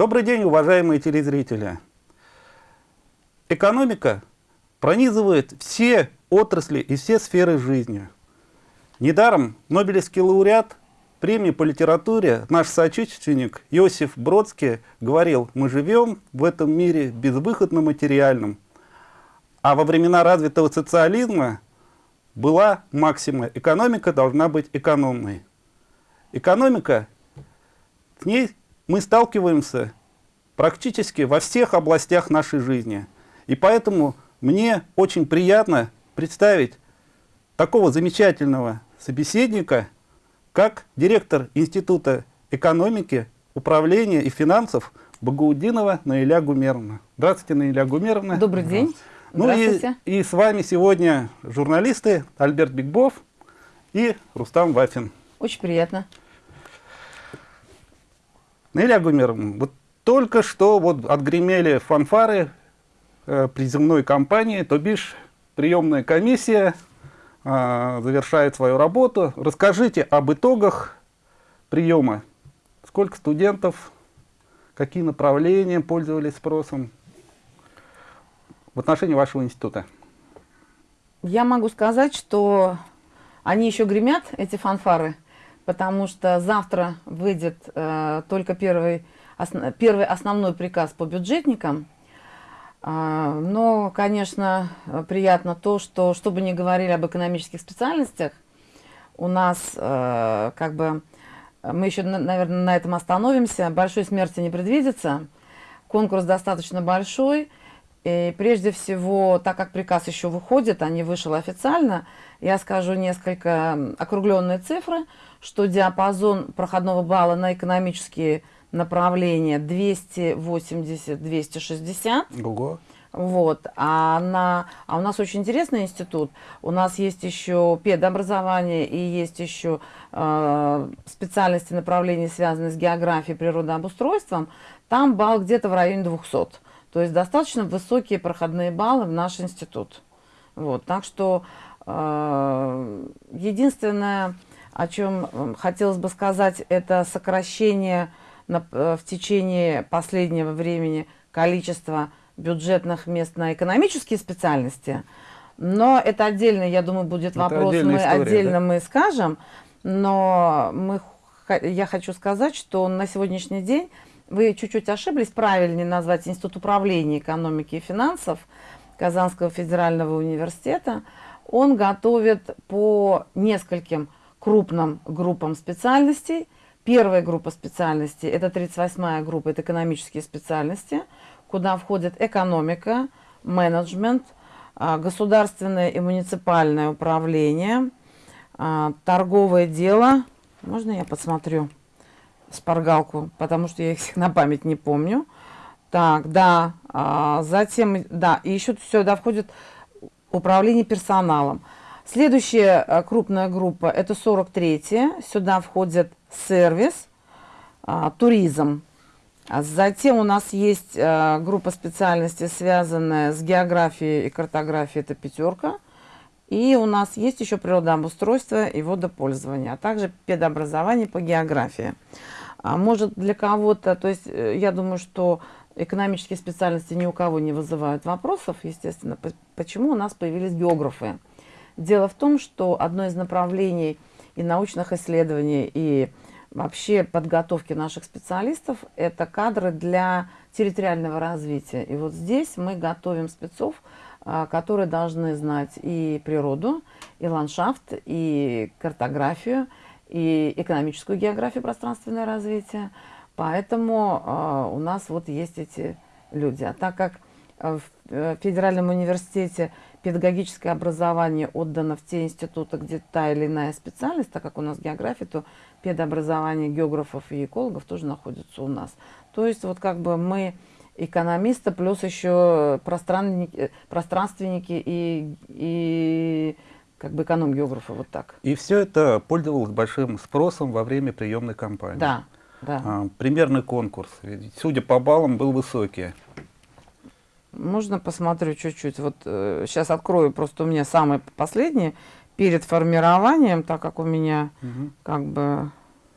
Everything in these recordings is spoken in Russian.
Добрый день, уважаемые телезрители. Экономика пронизывает все отрасли и все сферы жизни. Недаром Нобелевский лауреат премии по литературе, наш соотечественник Иосиф Бродский говорил, мы живем в этом мире безвыходно материальном. А во времена развитого социализма была максима «экономика должна быть экономной». Экономика, с ней мы сталкиваемся практически во всех областях нашей жизни. И поэтому мне очень приятно представить такого замечательного собеседника, как директор Института экономики, управления и финансов Багаудинова Наиля Гумеровна. Здравствуйте, Наиля Гумеровна. Добрый день. Ну и, и с вами сегодня журналисты Альберт Бигбов и Рустам Вафин. Очень приятно. Наиля Гумеровна, вот только что вот отгремели фанфары э, приземной кампании, то бишь приемная комиссия э, завершает свою работу. Расскажите об итогах приема. Сколько студентов, какие направления пользовались спросом в отношении вашего института? Я могу сказать, что они еще гремят, эти фанфары, потому что завтра выйдет э, только первый, основ, первый основной приказ по бюджетникам. Э, но, конечно, приятно то, что, что бы ни говорили об экономических специальностях, у нас э, как бы, мы еще, наверное, на этом остановимся, большой смерти не предвидится, конкурс достаточно большой, и прежде всего, так как приказ еще выходит, а не вышел официально, я скажу несколько округленные цифры, что диапазон проходного балла на экономические направления 280-260. Ого. Вот. А, на, а у нас очень интересный институт. У нас есть еще педобразование и есть еще э, специальности направления, связанные с географией, природообустройством. Там балл где-то в районе 200. То есть достаточно высокие проходные баллы в наш институт. Вот, так что э, единственное, о чем хотелось бы сказать, это сокращение в течение последнего времени количества бюджетных мест на экономические специальности. Но это отдельно, я думаю, будет это вопрос, мы история, отдельно да? мы скажем. Но мы, я хочу сказать, что на сегодняшний день вы чуть-чуть ошиблись, правильнее назвать Институт управления экономики и финансов Казанского федерального университета. Он готовит по нескольким крупным группам специальностей. Первая группа специальностей, это 38-я группа, это экономические специальности, куда входит экономика, менеджмент, а, государственное и муниципальное управление, а, торговое дело. Можно я посмотрю? шпаргалку, потому что я их на память не помню. Так, да, а, затем, да, и еще сюда входит управление персоналом. Следующая а, крупная группа, это 43-я, сюда входит сервис, а, туризм. А затем у нас есть а, группа специальностей, связанная с географией и картографией, это пятерка. И у нас есть еще природообустройство и водопользование, а также педобразование по географии. Может для кого-то, то есть э, я думаю, что экономические специальности ни у кого не вызывают вопросов, естественно, почему у нас появились географы. Дело в том, что одно из направлений и научных исследований, и вообще подготовки наших специалистов – это кадры для территориального развития. И вот здесь мы готовим спецов, а, которые должны знать и природу, и ландшафт, и картографию, и экономическую географию пространственное развитие. Поэтому э, у нас вот есть эти люди. А так как э, в э, Федеральном университете педагогическое образование отдано в те институты, где та или иная специальность, так как у нас география, то педобразование географов и экологов тоже находится у нас. То есть вот как бы мы экономисты, плюс еще пространственники, пространственники и, и как бы эконом-географа, вот так. И все это пользовалось большим спросом во время приемной кампании. Да, да. А, примерный конкурс, судя по баллам, был высокий. Можно посмотрю чуть-чуть? Вот э, сейчас открою, просто у меня самый последний перед формированием, так как у меня угу. как бы...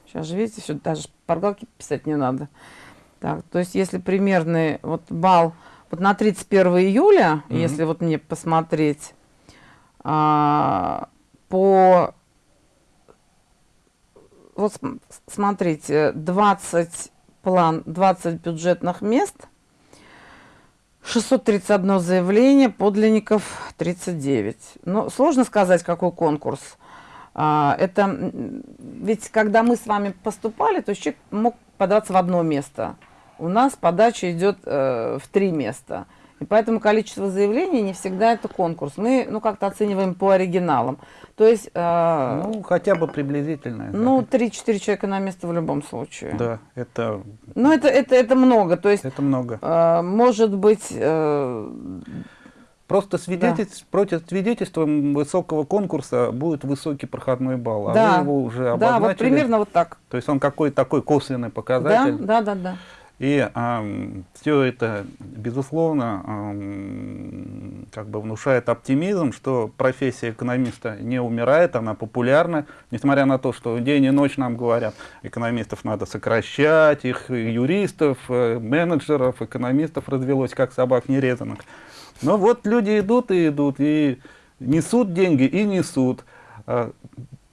Сейчас же видите, все, даже шпаргалки писать не надо. Так, то есть если примерный вот балл вот на 31 июля, Мгм. если вот мне посмотреть а, по вот см- смотрите 20 план 20 бюджетных мест 631 заявление подлинников 39 ну сложно сказать какой конкурс. А, это ведь когда мы с вами поступали то человек мог податься в одно место. У нас подача идет э, в три места. И поэтому количество заявлений не всегда это конкурс. Мы, ну, как-то оцениваем по оригиналам. То есть, э, Ну, хотя бы приблизительно. ну, 3-4 человека на место в любом случае. Да, это, Но это, это, это много. То есть, это много. э, может быть, э, Просто свидетельств, против свидетельством высокого конкурса будет высокий проходной балл, а Да. вы его уже да, обозначили. вот примерно вот так. То есть он какой-то такой косвенный Да, показатель. да, да, да. И все это, безусловно, ам, как бы внушает оптимизм, что профессия экономиста не умирает, она популярна, несмотря на то, что день и ночь нам говорят, экономистов надо сокращать, их юристов, э, менеджеров, экономистов развелось, как собак нерезанных. Но вот люди идут и идут, и несут деньги, и несут.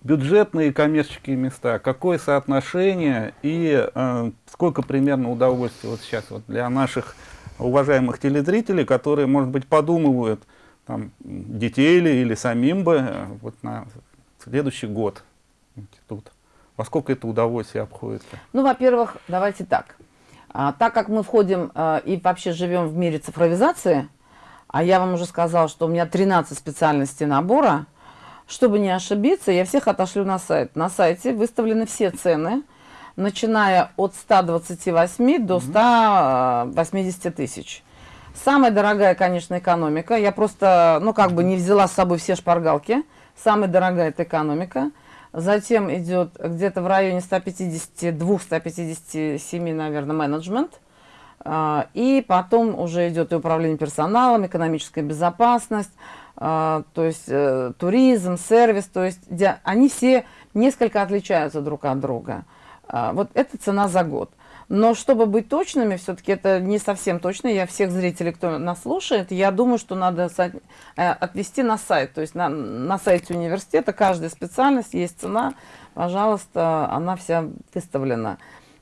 Бюджетные коммерческие места, какое соотношение и э, сколько примерно удовольствия вот сейчас вот для наших уважаемых телезрителей, которые, может быть, подумывают там, детей или, или самим бы э, вот на следующий год институт. Во сколько это удовольствие обходится? Ну, во-первых, давайте так. А, так как мы входим а, и вообще живем в мире цифровизации, а я вам уже сказала, что у меня 13 специальностей набора, чтобы не ошибиться, я всех отошлю на сайт. На сайте выставлены все цены, начиная от 128 до 180 тысяч. Самая дорогая, конечно, экономика. Я просто, ну, как бы не взяла с собой все шпаргалки. Самая дорогая это экономика. Затем идет где-то в районе 152-157, наверное, менеджмент. А, И потом уже идет и управление персоналом, экономическая безопасность, то есть э, туризм, сервис, то есть они все несколько отличаются друг от друга. А, Вот это цена за год. Но чтобы быть точными, все-таки это не совсем точно. Я всех зрителей, кто нас слушает, я думаю, что надо э, отвести на сайт. То есть на, на сайте университета каждая специальность есть цена. Пожалуйста, она вся выставлена.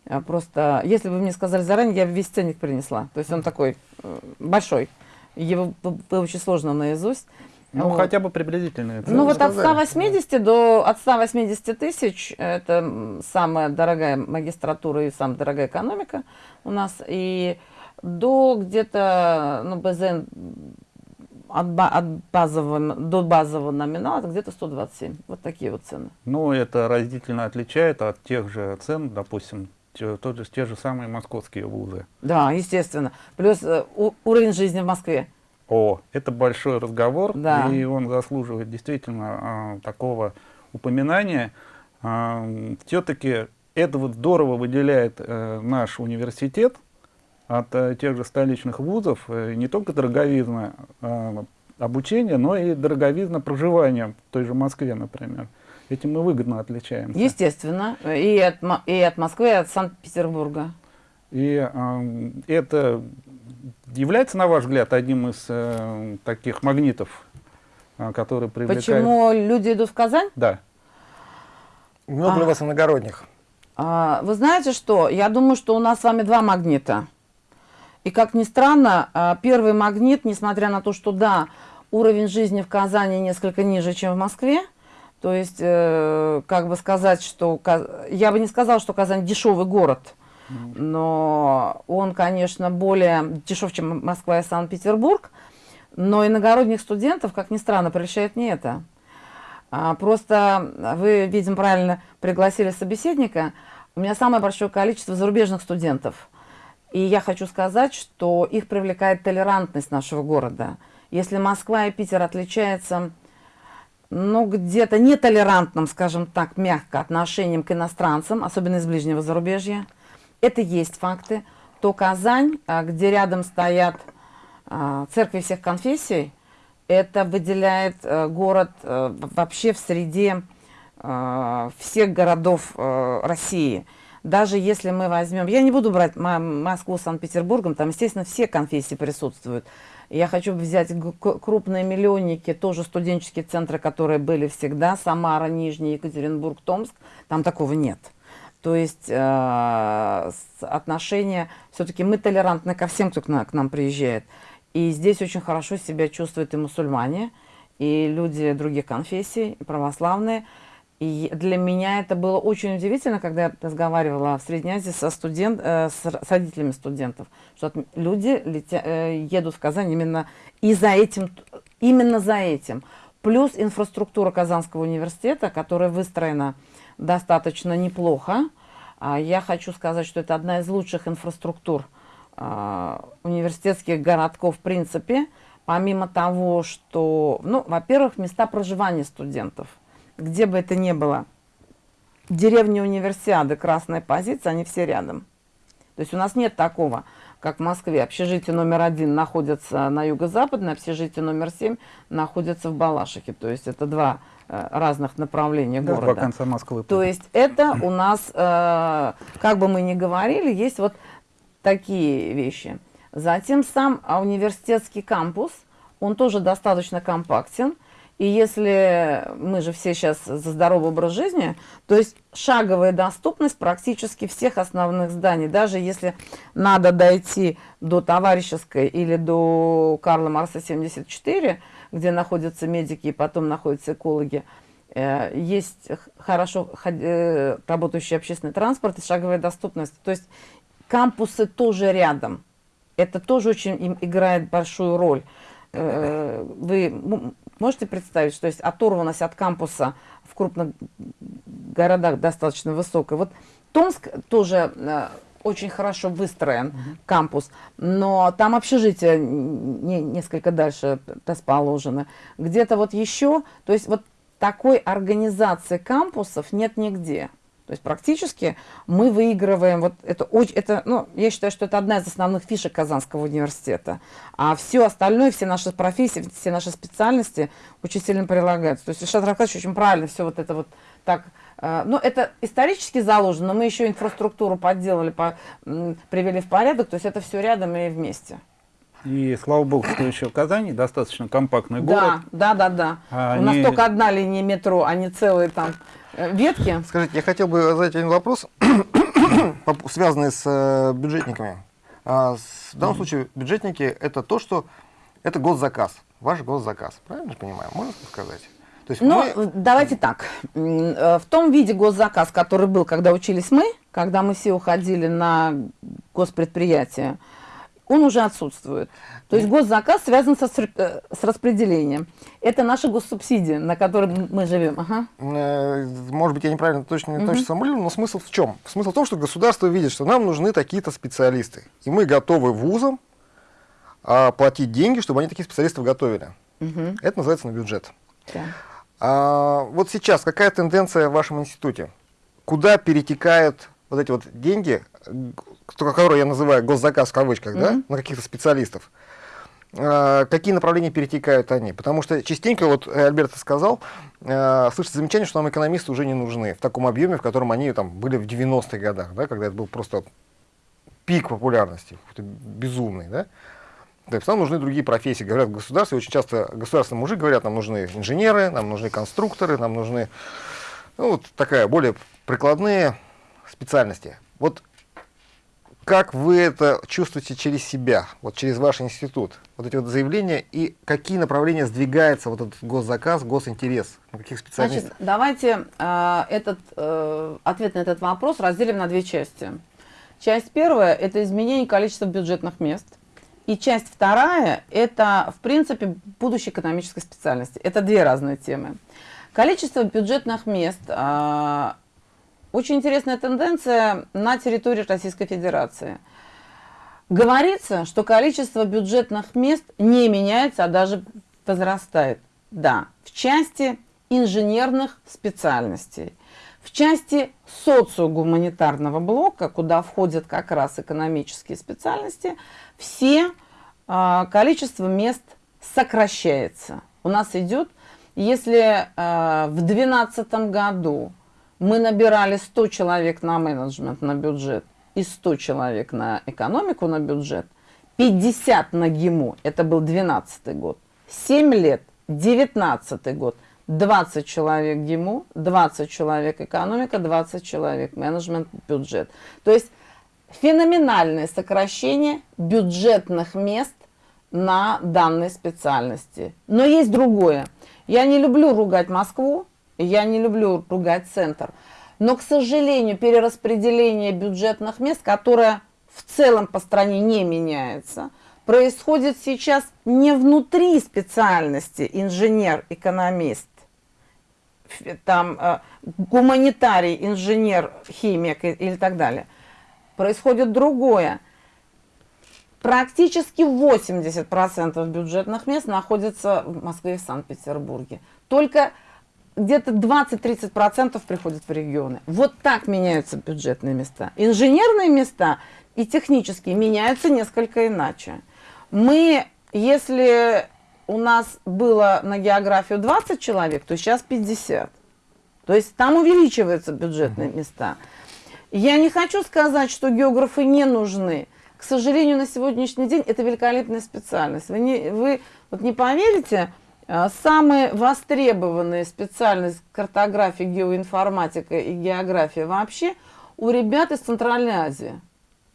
А Просто, если бы мне сказали заранее, я бы весь ценник принесла. То есть он такой э, большой. Его п- выучить сложно наизусть. Ну, Вот. хотя бы приблизительные цены. Ну вот от сказали. 180 до от 180 тысяч это самая дорогая магистратура и самая дорогая экономика у нас и до где-то ну БЗН от, от базового до базового номинала где-то 127 вот такие вот цены Ну, это разительно отличает от тех же цен, допустим, тот же, те же самые московские вузы. да естественно плюс э, уровень жизни в Москве О, это большой разговор, Да. и он заслуживает действительно а, такого упоминания. Все-таки это вот здорово выделяет э, наш университет от э, тех же столичных вузов, э, не только дороговизна э, обучения, но и дороговизна проживания в той же Москве, например. Этим мы выгодно отличаемся. естественно и от и от Москвы и от Санкт-Петербурга И э, это является, на ваш взгляд, одним из э, таких магнитов, э, которые привлекают... почему люди идут в Казань Да. Много ли А. у вас иногородних? А, Вы знаете что? Я думаю, что у нас с вами два магнита. И как ни странно, а, первый магнит, несмотря на то, что да, уровень жизни в Казани несколько ниже, чем в Москве, то есть, э, как бы сказать, что... Я бы не сказала, что Казань дешевый город, но он, конечно, более дешев, чем Москва и Санкт-Петербург, но иногородних студентов, как ни странно, прельщает не это. А, Просто вы, видимо, правильно пригласили собеседника. У меня самое большое количество зарубежных студентов. И я хочу сказать, что их привлекает толерантность нашего города. Если Москва и Питер отличаются, ну, где-то нетолерантным, скажем так, мягко отношением к иностранцам, особенно из ближнего зарубежья, это есть факты, то Казань, а, где рядом стоят а, церкви всех конфессий, это выделяет э, город э, вообще в среде э, всех городов России. даже если мы возьмем, я не буду брать Москву с Санкт-Петербургом, там, естественно, все конфессии присутствуют. Я хочу взять крупные миллионники, тоже студенческие центры, которые были всегда, Самара, Нижний, Екатеринбург, Томск, там такого нет. То есть э, отношения, все-таки мы толерантны ко всем, кто к нам, к нам приезжает. И здесь очень хорошо себя чувствуют и мусульмане, и люди других конфессий, православные. И для меня это было очень удивительно, когда я разговаривала в Средней Азии со студент, э, с, родителями студентов, что люди летя, э, едут в Казань именно и за этим, именно за этим. Плюс инфраструктура Казанского университета, которая выстроена достаточно неплохо. А я хочу сказать, что это одна из лучших инфраструктур э, университетских городков в принципе. Помимо того, что, ну, во-первых, места проживания студентов – где бы это ни было, деревня универсиады, красная позиция, они все рядом. То есть у нас нет такого, как в Москве. Общежитие номер один находится на юго-западной, общежитие номер семь находится в Балашихе. То есть это два э, разных направления да, города. Два конца Москвы. То есть это у нас, э, как бы мы ни говорили, есть вот такие вещи. Затем сам университетский кампус, он тоже достаточно компактен. И если мы же все сейчас за здоровый образ жизни, то есть шаговая доступность практически всех основных зданий. Даже если надо дойти до Товарищеской или до Карла Марса 74, где находятся медики и потом находятся экологи, э, есть хорошо э, работающий общественный транспорт и шаговая доступность. То есть кампусы тоже рядом. Это тоже очень играет большую роль. Э, вы Можете представить, что есть оторванность от кампуса в крупных городах достаточно высокая. Вот Томск тоже э, очень хорошо выстроен, кампус, но там общежитие не, несколько дальше расположено. Где-то вот еще, то есть вот такой организации кампусов нет нигде. То есть практически мы выигрываем, вот это, это, ну, я считаю, что это одна из основных фишек Казанского университета. А все остальное, все наши профессии, все наши специальности очень сильно прилагаются. То есть Ильшат Рафкатович очень правильно все вот это вот так, э, ну, это исторически заложено, но мы еще инфраструктуру подделали, по, привели в порядок, то есть это все рядом и вместе. И слава богу, что еще в Казани достаточно компактный город. Да, да, да, да. А У нас только одна линия метро, а не целые там ветки. Скажите, я хотел бы задать один вопрос, связанный с э, бюджетниками. А, в данном случае бюджетники это то, что это госзаказ, ваш госзаказ. Правильно же понимаю? Можно сказать? То есть ну, мы... давайте так. Э, в том виде госзаказ, который был, когда учились мы, когда мы все уходили на госпредприятие, он уже отсутствует. То есть госзаказ связан со, э, с распределением. Это наша госсубсидия, на которой мы живем. Ага. Э, может быть, я неправильно точно, не точно сформулирую, но смысл в чем? Смысл в том, что государство видит, что нам нужны такие-то специалисты. И мы готовы вузам а, платить деньги, чтобы они таких специалистов готовили. Угу. Это называется на бюджет. Да. А, вот сейчас какая тенденция в вашем институте? Куда перетекают вот эти вот деньги, которые я называю госзаказ в кавычках, mm -hmm. да, на каких-то специалистов, а, какие направления перетекают они. Потому что частенько, вот Альберт сказал, э, слышится замечание, что нам экономисты уже не нужны в таком объеме, в котором они там были в 90-х годах, да, когда это был просто пик популярности, безумный. Да? То есть нам нужны другие профессии. Говорят в государстве, очень часто государственные мужи говорят, нам нужны инженеры, нам нужны конструкторы, нам нужны ну, вот такая более прикладные специальности. Вот как вы это чувствуете через себя, вот через ваш институт? Вот эти вот заявления и какие направления сдвигается вот этот госзаказ, госинтерес? На каких специалистов? Значит, давайте э, этот, э, ответ на этот вопрос разделим на две части. Часть первая – это изменение количества бюджетных мест. И часть вторая – это, в принципе, будущей экономической специальности. Это две разные темы. Количество бюджетных мест э, очень интересная тенденция на территории Российской Федерации. Говорится, что количество бюджетных мест не меняется, а даже возрастает. Да, в части инженерных специальностей. В части социогуманитарного блока, куда входят как раз экономические специальности, все э, количество мест сокращается. У нас идет, если э, в 2012 году мы набирали 100 человек на менеджмент, на бюджет, и 100 человек на экономику, на бюджет, 50 на ГИМУ, это был 12 год, 7 лет, 19 год, 20 человек ГИМУ, 20 человек экономика, 20 человек менеджмент, бюджет. То есть феноменальное сокращение бюджетных мест на данной специальности. Но есть другое. Я не люблю ругать Москву, я не люблю ругать центр. Но, к сожалению, перераспределение бюджетных мест, которое в целом по стране не меняется, происходит сейчас не внутри специальности инженер-экономист, там э, гуманитарий, инженер, химик или так далее. Происходит другое. Практически 80% бюджетных мест находится в Москве и Санкт-Петербурге. Только где-то 20-30% приходят в регионы. Вот так меняются бюджетные места. Инженерные места и технические меняются несколько иначе. Мы, если у нас было на географию 20 человек, то сейчас 50. То есть там увеличиваются бюджетные места. Я не хочу сказать, что географы не нужны. К сожалению, на сегодняшний день это великолепная специальность. Вы не, вы вот не поверите, самые востребованные специальности картография, геоинформатика и география вообще у ребят из Центральной Азии.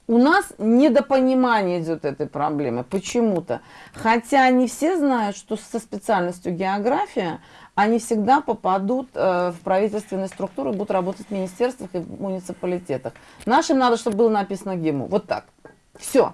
У нас недопонимание идет этой проблемы почему-то. Хотя не все знают, что со специальностью география они всегда попадут э, в правительственные структуры, будут работать в министерствах и в муниципалитетах. Нашим надо, чтобы было написано ГИМУ. Вот так. Все.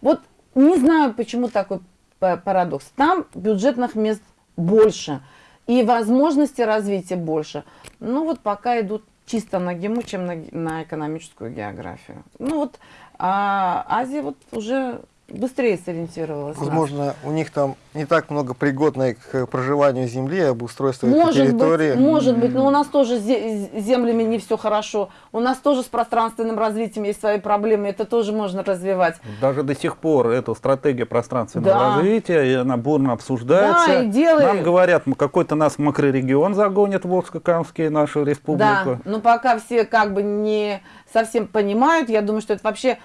Вот не знаю, почему такой парадокс. Там бюджетных мест больше и возможности развития больше. Ну вот пока идут чисто на ГИМУ, чем на, на экономическую географию. Ну вот а Азия вот уже быстрее сориентировалась. Возможно, у них там не так много пригодной к проживанию земли, обустройства может этой территории. Быть, может быть, но у нас тоже с землями не все хорошо. У нас тоже с пространственным развитием есть свои проблемы, это тоже можно развивать. Даже до сих пор эта стратегия пространственного да. развития, и она бурно обсуждается. Да, и делает... Нам говорят, какой-то нас макрорегион загонит, Волжско-Камский, нашу республику. Да, но пока все как бы не совсем понимают, я думаю, что это вообще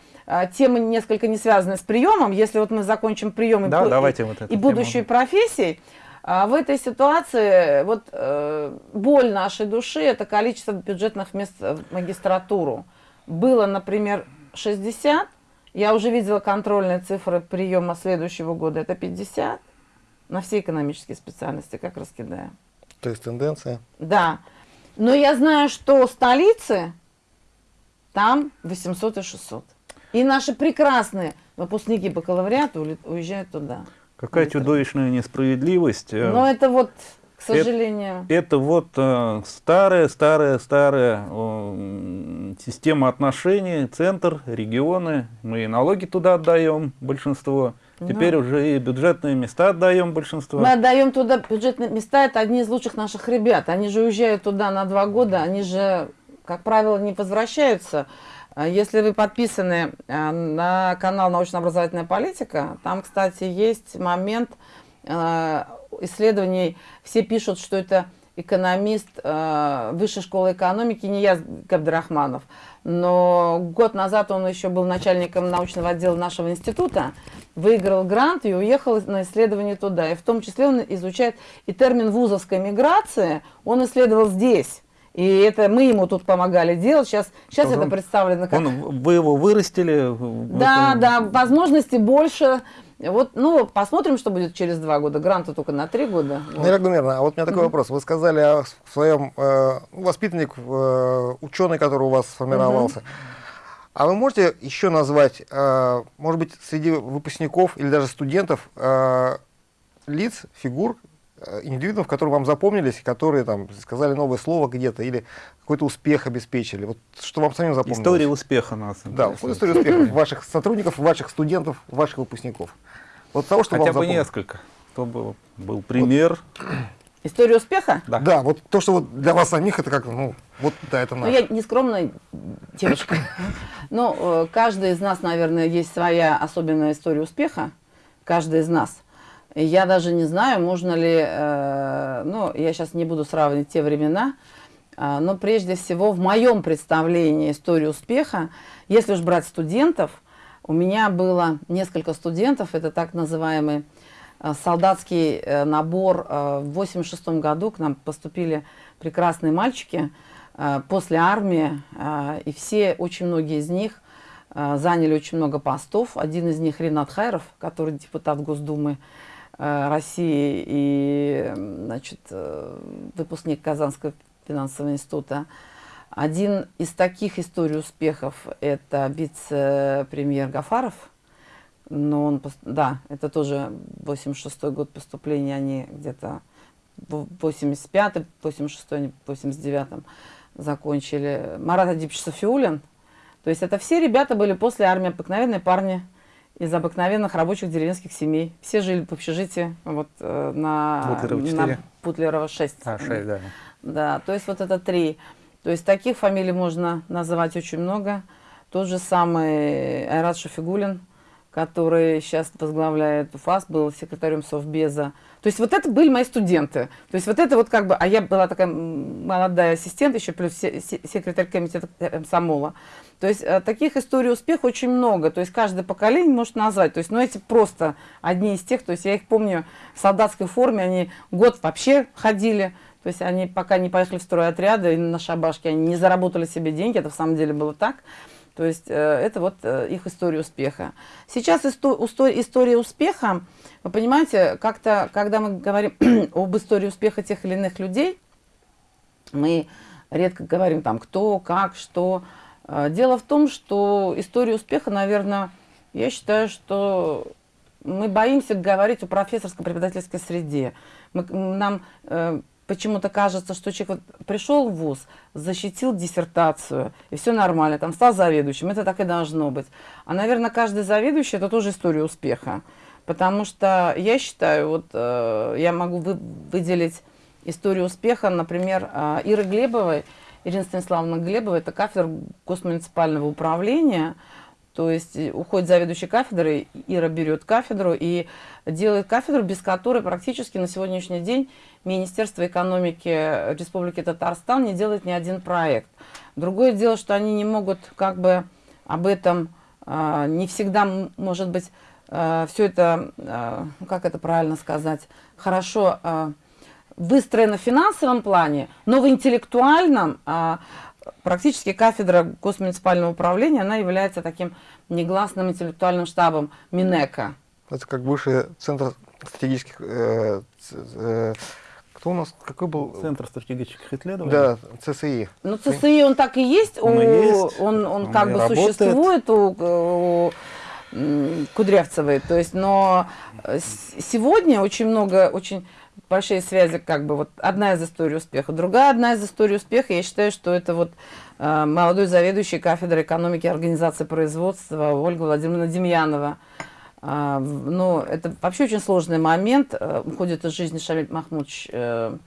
темы несколько не связаны с приемом. Если вот мы закончим прием да, и, давайте вот и будущей профессией, а, в этой ситуации вот э, боль нашей души это количество бюджетных мест в магистратуру. Было, например, 60, я уже видела контрольные цифры приема следующего года, это 50 на все экономические специальности, как раскидаем. То есть тенденция? Да. Но я знаю, что столицы там 800 и 600. И наши прекрасные выпускники бакалавриата уезжают туда. Какая чудовищная несправедливость. Э. Но это вот, к сожалению... Это, это вот э, старая, старая, старая э, система отношений, центр, регионы. Мы и налоги туда отдаем, большинство. Теперь ну, уже и бюджетные места отдаем большинство. Мы отдаем туда бюджетные места, это одни из лучших наших ребят. Они же уезжают туда на два года, они же, как правило, не возвращаются. А если вы подписаны э, на канал «Научно-образовательная политика», там, кстати, есть момент э, исследований. Все пишут, что это экономист э, Высшей школы экономики, не я, Габдрахманов. Но год назад он еще был начальником научного отдела нашего института, выиграл грант и уехал на исследование туда. И в том числе он изучает и термин вузовской миграции, он исследовал здесь. И это мы ему тут помогали делать. Сейчас, сейчас это представлено как... Он, вы его вырастили? Да, да, возможностей больше. Вот, ну, посмотрим, что будет через два года. Гранта только на три года. Вот. Нина Гумерна, а вот у меня такой mm -hmm. вопрос. Вы сказали о своем э, воспитанник, э, ученый, который у вас сформировался. Mm -hmm. А вы можете еще назвать, э, может быть, среди выпускников или даже студентов э, лиц, фигур, индивидуумов, которые вам запомнились, которые там сказали новое слово где-то или какой-то успех обеспечили. Вот что вам самим запомнилось? История успеха нас. Да, история успеха ваших сотрудников, ваших студентов, ваших выпускников. Вот того, что Хотя вам бы несколько, чтобы был пример. Вот. История успеха? Да. да, вот то, что вот для вас самих, это как, ну, вот, да, это наше. Ну, я не скромная девочка. Но э, каждый из нас, наверное, есть своя особенная история успеха. Каждый из нас. Я даже не знаю, можно ли, э, ну, я сейчас не буду сравнивать те времена, А, но прежде всего в моем представлении истории успеха, если уж брать студентов, у меня было несколько студентов, это так называемый а, солдатский э, набор. В 86 году к нам поступили прекрасные мальчики после армии, и все, очень многие из них заняли очень много постов. Один из них Ренат Хайров, который депутат Госдумы России и значит, э, выпускник Казанского финансового института. Один из таких историй успехов – это вице-премьер Гафаров. Но он, да, это тоже 86 год поступления, они где-то в 85 86 89 закончили. Марат Адипович Софиулин. То есть это все ребята были после армии, обыкновенные парни из обыкновенных рабочих деревенских семей. Все жили в общежитии вот, э, на, Путлерова на Путлерова 6. А, 6, да. Да, то есть вот это три. То есть таких фамилий можно называть очень много. Тот же самый Айрат Шафигулин, который сейчас возглавляет УФАС, был секретарем Совбеза. То есть вот это были мои студенты. То есть вот это вот как бы, а я была такая молодая ассистент, еще плюс секретарь комитета комсомола. То есть э, таких историй успеха очень много. То есть каждое поколение может назвать. То есть, ну эти просто одни из тех, то есть я их помню в солдатской форме, они год вообще ходили, то есть они пока не поехали в стройотряды и на шабашке, они не заработали себе деньги, это в самом деле было так. То есть э, это вот э, их история успеха. Сейчас исто история успеха, вы понимаете, как-то, когда мы говорим об истории успеха тех или иных людей, мы редко говорим там кто, как, что. Э, дело в том, что история успеха, наверное, я считаю, что мы боимся говорить о профессорско-преподавательской среде. Мы, нам э, почему-то кажется, что человек вот пришел в ВУЗ, защитил диссертацию, и все нормально, там стал заведующим, это так и должно быть. А, наверное, каждый заведующий – это тоже история успеха. Потому что я считаю, вот э, я могу вы, выделить историю успеха, например, э, Иры Глебовой, Ирина Станиславовна Глебова, это кафедра госмуниципального управления – то есть э, уходит заведующий кафедрой, Ира берет кафедру и делает кафедру, без которой практически на сегодняшний день Министерство экономики Республики Татарстан не делает ни один проект. Другое дело, что они не могут как бы об этом, э, не всегда, может быть, э, все это, э, как это правильно сказать, хорошо выстроено в финансовом плане, но в интеллектуальном э, Практически кафедра госмуниципального управления, она является таким негласным интеллектуальным штабом Минека. Это как бывший центр стратегических... Э, э, кто у нас, какой был? Центр стратегических исследований? Да, ЦСИ. Ну, ЦСИ, он так и есть, он, у, есть, он, он, он как бы работает. существует у, у Кудрявцевой, то есть, но сегодня очень много, очень большие связи, как бы вот одна из историй успеха. Другая одна из историй успеха, я считаю, что это вот э, молодой заведующий кафедрой экономики и организации производства Ольга Владимировна Демьянова. Э, ну, это вообще очень сложный момент. Э, уходит из жизни Шамиль Махмудович э,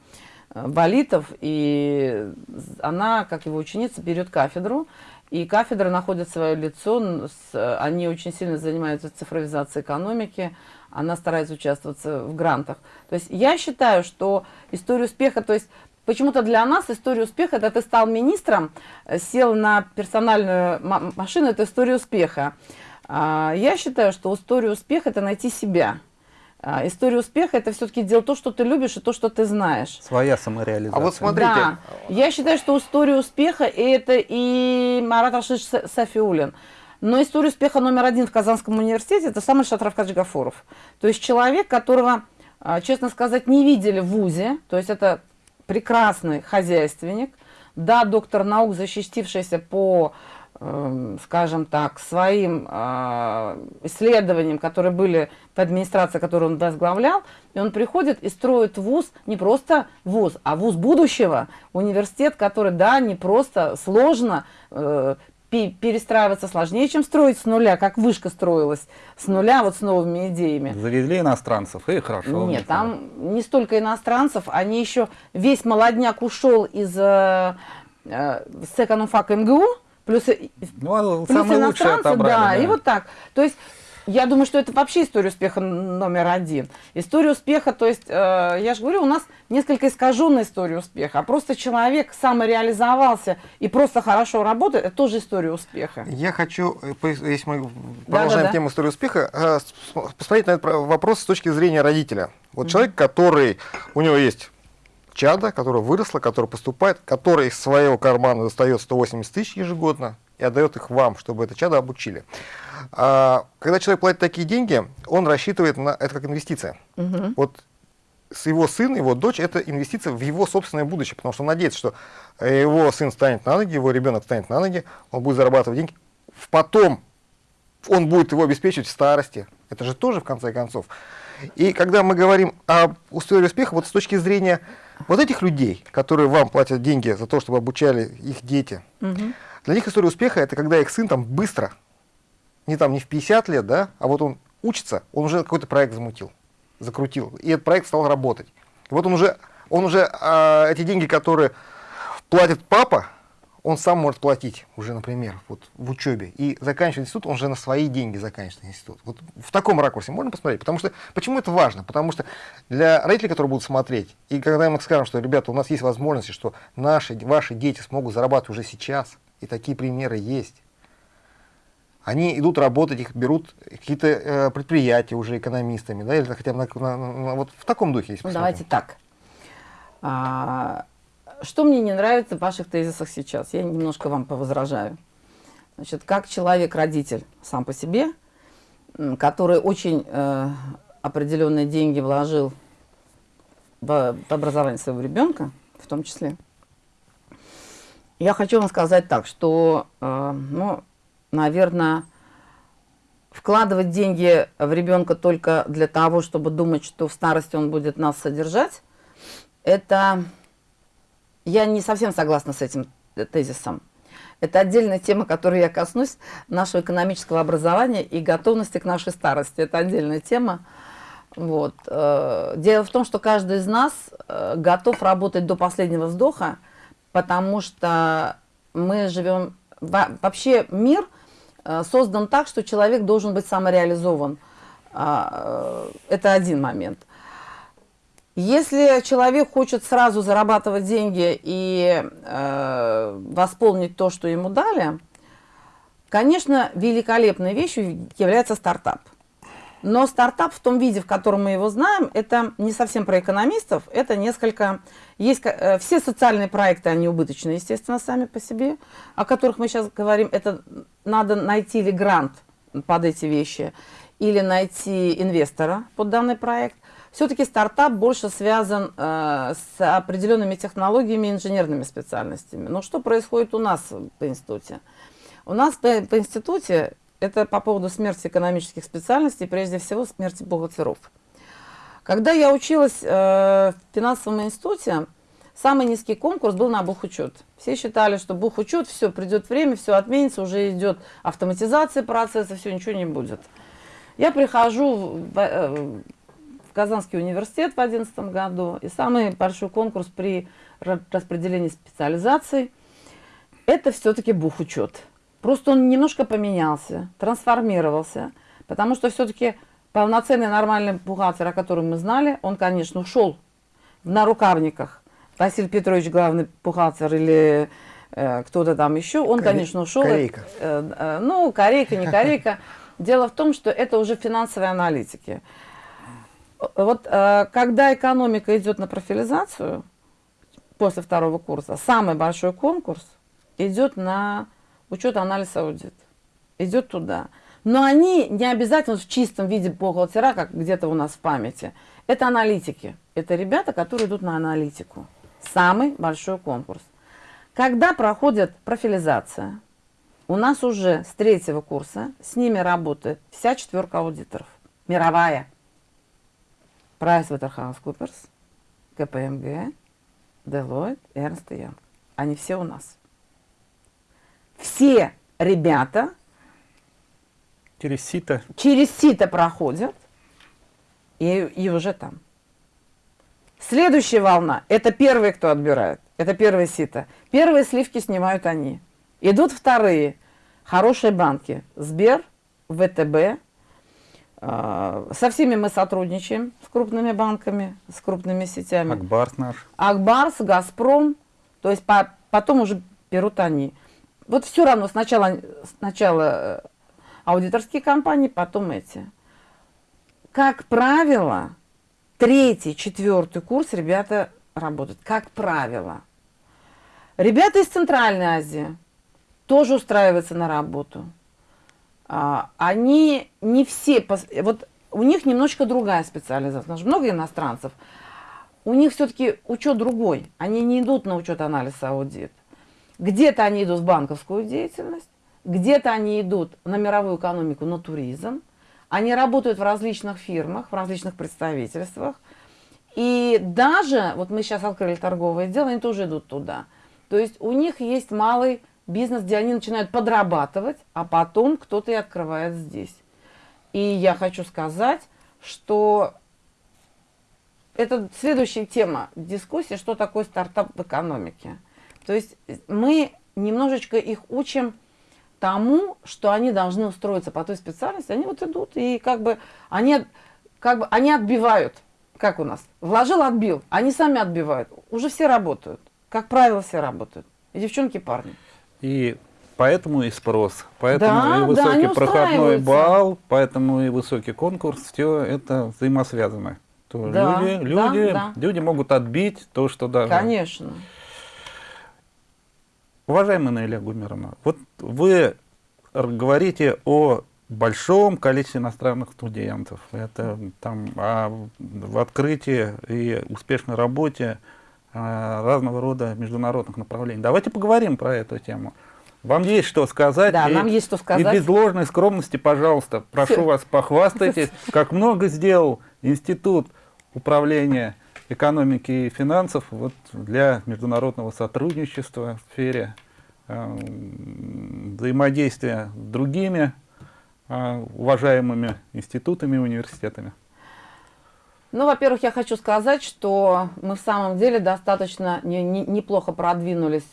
Валитов, и она, как его ученица, берет кафедру, и кафедра находит свое лицо, они очень сильно занимаются цифровизацией экономики, она старается участвовать в грантах. То есть я считаю, что история успеха, то есть почему-то для нас история успеха, это ты стал министром, э, сел на персональную машину, это история успеха. А, я считаю, что история успеха – это найти себя. А, история успеха – это все-таки делать то, что ты любишь, и то, что ты знаешь. Своя самореализация. А вот смотрите. Да. Я считаю, что история успеха – это и Марат Рашидович Сафиулин. Но история успеха номер один в Казанском университете – это сам Ильшат Равкадж Гафуров. То есть человек, которого, а, честно сказать, не видели в ВУЗе. То есть это прекрасный хозяйственник. Да, доктор наук, защитившийся по, э, скажем так, своим э, исследованиям, которые были в администрации, которую он возглавлял. И он приходит и строит ВУЗ, не просто ВУЗ, а ВУЗ будущего. Университет, который, да, не просто сложно, э, перестраиваться сложнее, чем строить с нуля, как вышка строилась с нуля, вот с новыми идеями. Завезли иностранцев, и хорошо. Нет, там не столько иностранцев, они еще, весь молодняк ушел из э, э, с экономфака МГУ, плюс, ну, плюс иностранцы, да, да, и вот так. То есть Я думаю, что это вообще история успеха номер один. История успеха, то есть, э, я же говорю, у нас несколько искаженная история успеха, а просто человек самореализовался и просто хорошо работает, это тоже история успеха. Я хочу, э, если мы продолжаем да. тему истории успеха, э, посмотреть на этот про- вопрос с точки зрения родителя. Вот человек, который, у него есть чада, которая выросла, которая поступает, который из своего кармана достает 180 тысяч ежегодно и отдает их вам, чтобы это чадо обучили. А, когда человек платит такие деньги, он рассчитывает на это как инвестиция. Вот с его сын, его дочь, это инвестиция в его собственное будущее, потому что он надеется, что его сын станет на ноги, его ребенок станет на ноги, он будет зарабатывать деньги, потом он будет его обеспечивать в старости. Это же тоже в конце концов. И когда мы говорим об истории успеха, вот с точки зрения вот этих людей, которые вам платят деньги за то, чтобы обучали их дети, для них история успеха это когда их сын там быстро, не там не в 50 лет, да, а вот он учится, он уже какой-то проект замутил, закрутил, и этот проект стал работать. Вот он уже, он уже а, эти деньги, которые платит папа, он сам может платить уже, например, вот в учебе. И заканчивает институт, он уже на свои деньги заканчивает институт. Вот в таком ракурсе можно посмотреть. Потому что, почему это важно? Потому что для родителей, которые будут смотреть, и когда мы скажем, что, ребята, у нас есть возможности, что наши, ваши дети смогут зарабатывать уже сейчас, и такие примеры есть, они идут работать, их берут какие-то э, предприятия уже экономистами, да, или хотя бы на- на- на- вот в таком духе. если Ну, посмотрим. давайте так. А, что мне не нравится в ваших тезисах сейчас? Я немножко вам повозражаю. Значит, как человек-родитель сам по себе, который очень э, определенные деньги вложил в, в образование своего ребенка, в том числе, я хочу вам сказать так, что, э, ну, наверное, вкладывать деньги в ребенка только для того, чтобы думать, что в старости он будет нас содержать, это я не совсем согласна с этим тезисом. Это отдельная тема, которой я коснусь, нашего экономического образования и готовности к нашей старости. Это отдельная тема. Вот. э, Дело в том, что каждый из нас э, готов работать до последнего вздоха, потому что мы живем... во- Вообще мир создан так, что человек должен быть самореализован. А, э, Это один момент. Если человек хочет сразу зарабатывать деньги и э, восполнить то, что ему дали, конечно, великолепной вещью является стартап. Но стартап в том виде, в котором мы его знаем, это не совсем про экономистов, это несколько... Есть э, все социальные проекты, они убыточные, естественно, сами по себе, о которых мы сейчас говорим. Это надо найти или грант под эти вещи, или найти инвестора под данный проект. Все-таки стартап больше связан э, с определенными технологиями и инженерными специальностями. Но что происходит у нас в институте? У нас по, по институте, это по поводу смерти экономических специальностей, прежде всего смерти бухгалтеров. Когда я училась э, в финансовом институте, самый низкий конкурс был на бухучет. Все считали, что бухучет, все, придет время, все отменится, уже идет автоматизация процесса, все, ничего не будет. Я прихожу в, э, в Казанский университет в 2011 году, и самый большой конкурс при ра- распределении специализаций – это все-таки бухучет. Просто он немножко поменялся, трансформировался, потому что все-таки полноценный нормальный бухгалтер, о котором мы знали, он, конечно, ушел в нарукавниках. Василий Петрович, главный бухгалтер или э, кто-то там еще, он, Коре- конечно, ушел. корейка. Э, э, ну, корейка, не корейка. Дело в том, что это уже финансовые аналитики. Вот э, когда экономика идет на профилизацию после второго курса, самый большой конкурс идет на учет, анализ, аудит. Идет туда. Но они не обязательно в чистом виде бухгалтера, как где-то у нас в памяти. Это аналитики. Это ребята, которые идут на аналитику. Самый большой конкурс. Когда проходит профилизация, у нас уже с третьего курса с ними работает вся четверка аудиторов. Мировая. PricewaterhouseCoopers, КПМГ, Deloitte, Ernst Young. Они все у нас. Все ребята Через сито. через сито проходят и, и уже там. Следующая волна – это первые, кто отбирает. Это первое сито. Первые сливки снимают они. Идут вторые. Хорошие банки. Сбер, ВТБ. А, Со всеми мы сотрудничаем, с крупными банками, с крупными сетями. Акбарс наш. Акбарс, Газпром, то есть по- потом уже берут они. Вот все равно сначала, сначала э, аудиторские компании, потом эти. Как правило, третий, четвертый курс ребята работают. Как правило. Ребята из Центральной Азии тоже устраиваются на работу. А, они не все, вот у них немножко другая специализация. Потому что много иностранцев. У них все-таки учет другой. Они не идут на учет анализ аудит. Где-то они идут в банковскую деятельность, где-то они идут на мировую экономику, на туризм. Они работают в различных фирмах, в различных представительствах. И даже, вот мы сейчас открыли торговое дело, они тоже идут туда. То есть у них есть малый бизнес, где они начинают подрабатывать, а потом кто-то и открывает здесь. И я хочу сказать, что это следующая тема дискуссии, что такое стартап в экономике. То есть мы немножечко их учим тому, что они должны устроиться по той специальности, они вот идут и как бы они, как бы, они отбивают, как у нас, вложил, отбил, они сами отбивают, уже все работают, как правило, все работают, и девчонки, и парни. И поэтому и спрос, поэтому Да, и да, высокий они проходной балл, поэтому и высокий конкурс, все это взаимосвязано. То Да, люди, да, люди, да. люди могут отбить то, что даже... Конечно. Уважаемая Наиля Гумеровна, вот вы говорите о большом количестве иностранных студентов. Это там о- в открытии и успешной работе а, разного рода международных направлений. Давайте поговорим про эту тему. Вам есть что сказать? Да, и- нам есть что И сказать. без ложной скромности, пожалуйста, прошу вас, похвастайтесь, как много сделал Институт управления экономики и финансов вот, для международного сотрудничества в сфере э, взаимодействия с другими э, уважаемыми институтами и университетами. Ну, во-первых, я хочу сказать, что мы в самом деле достаточно не- не- неплохо продвинулись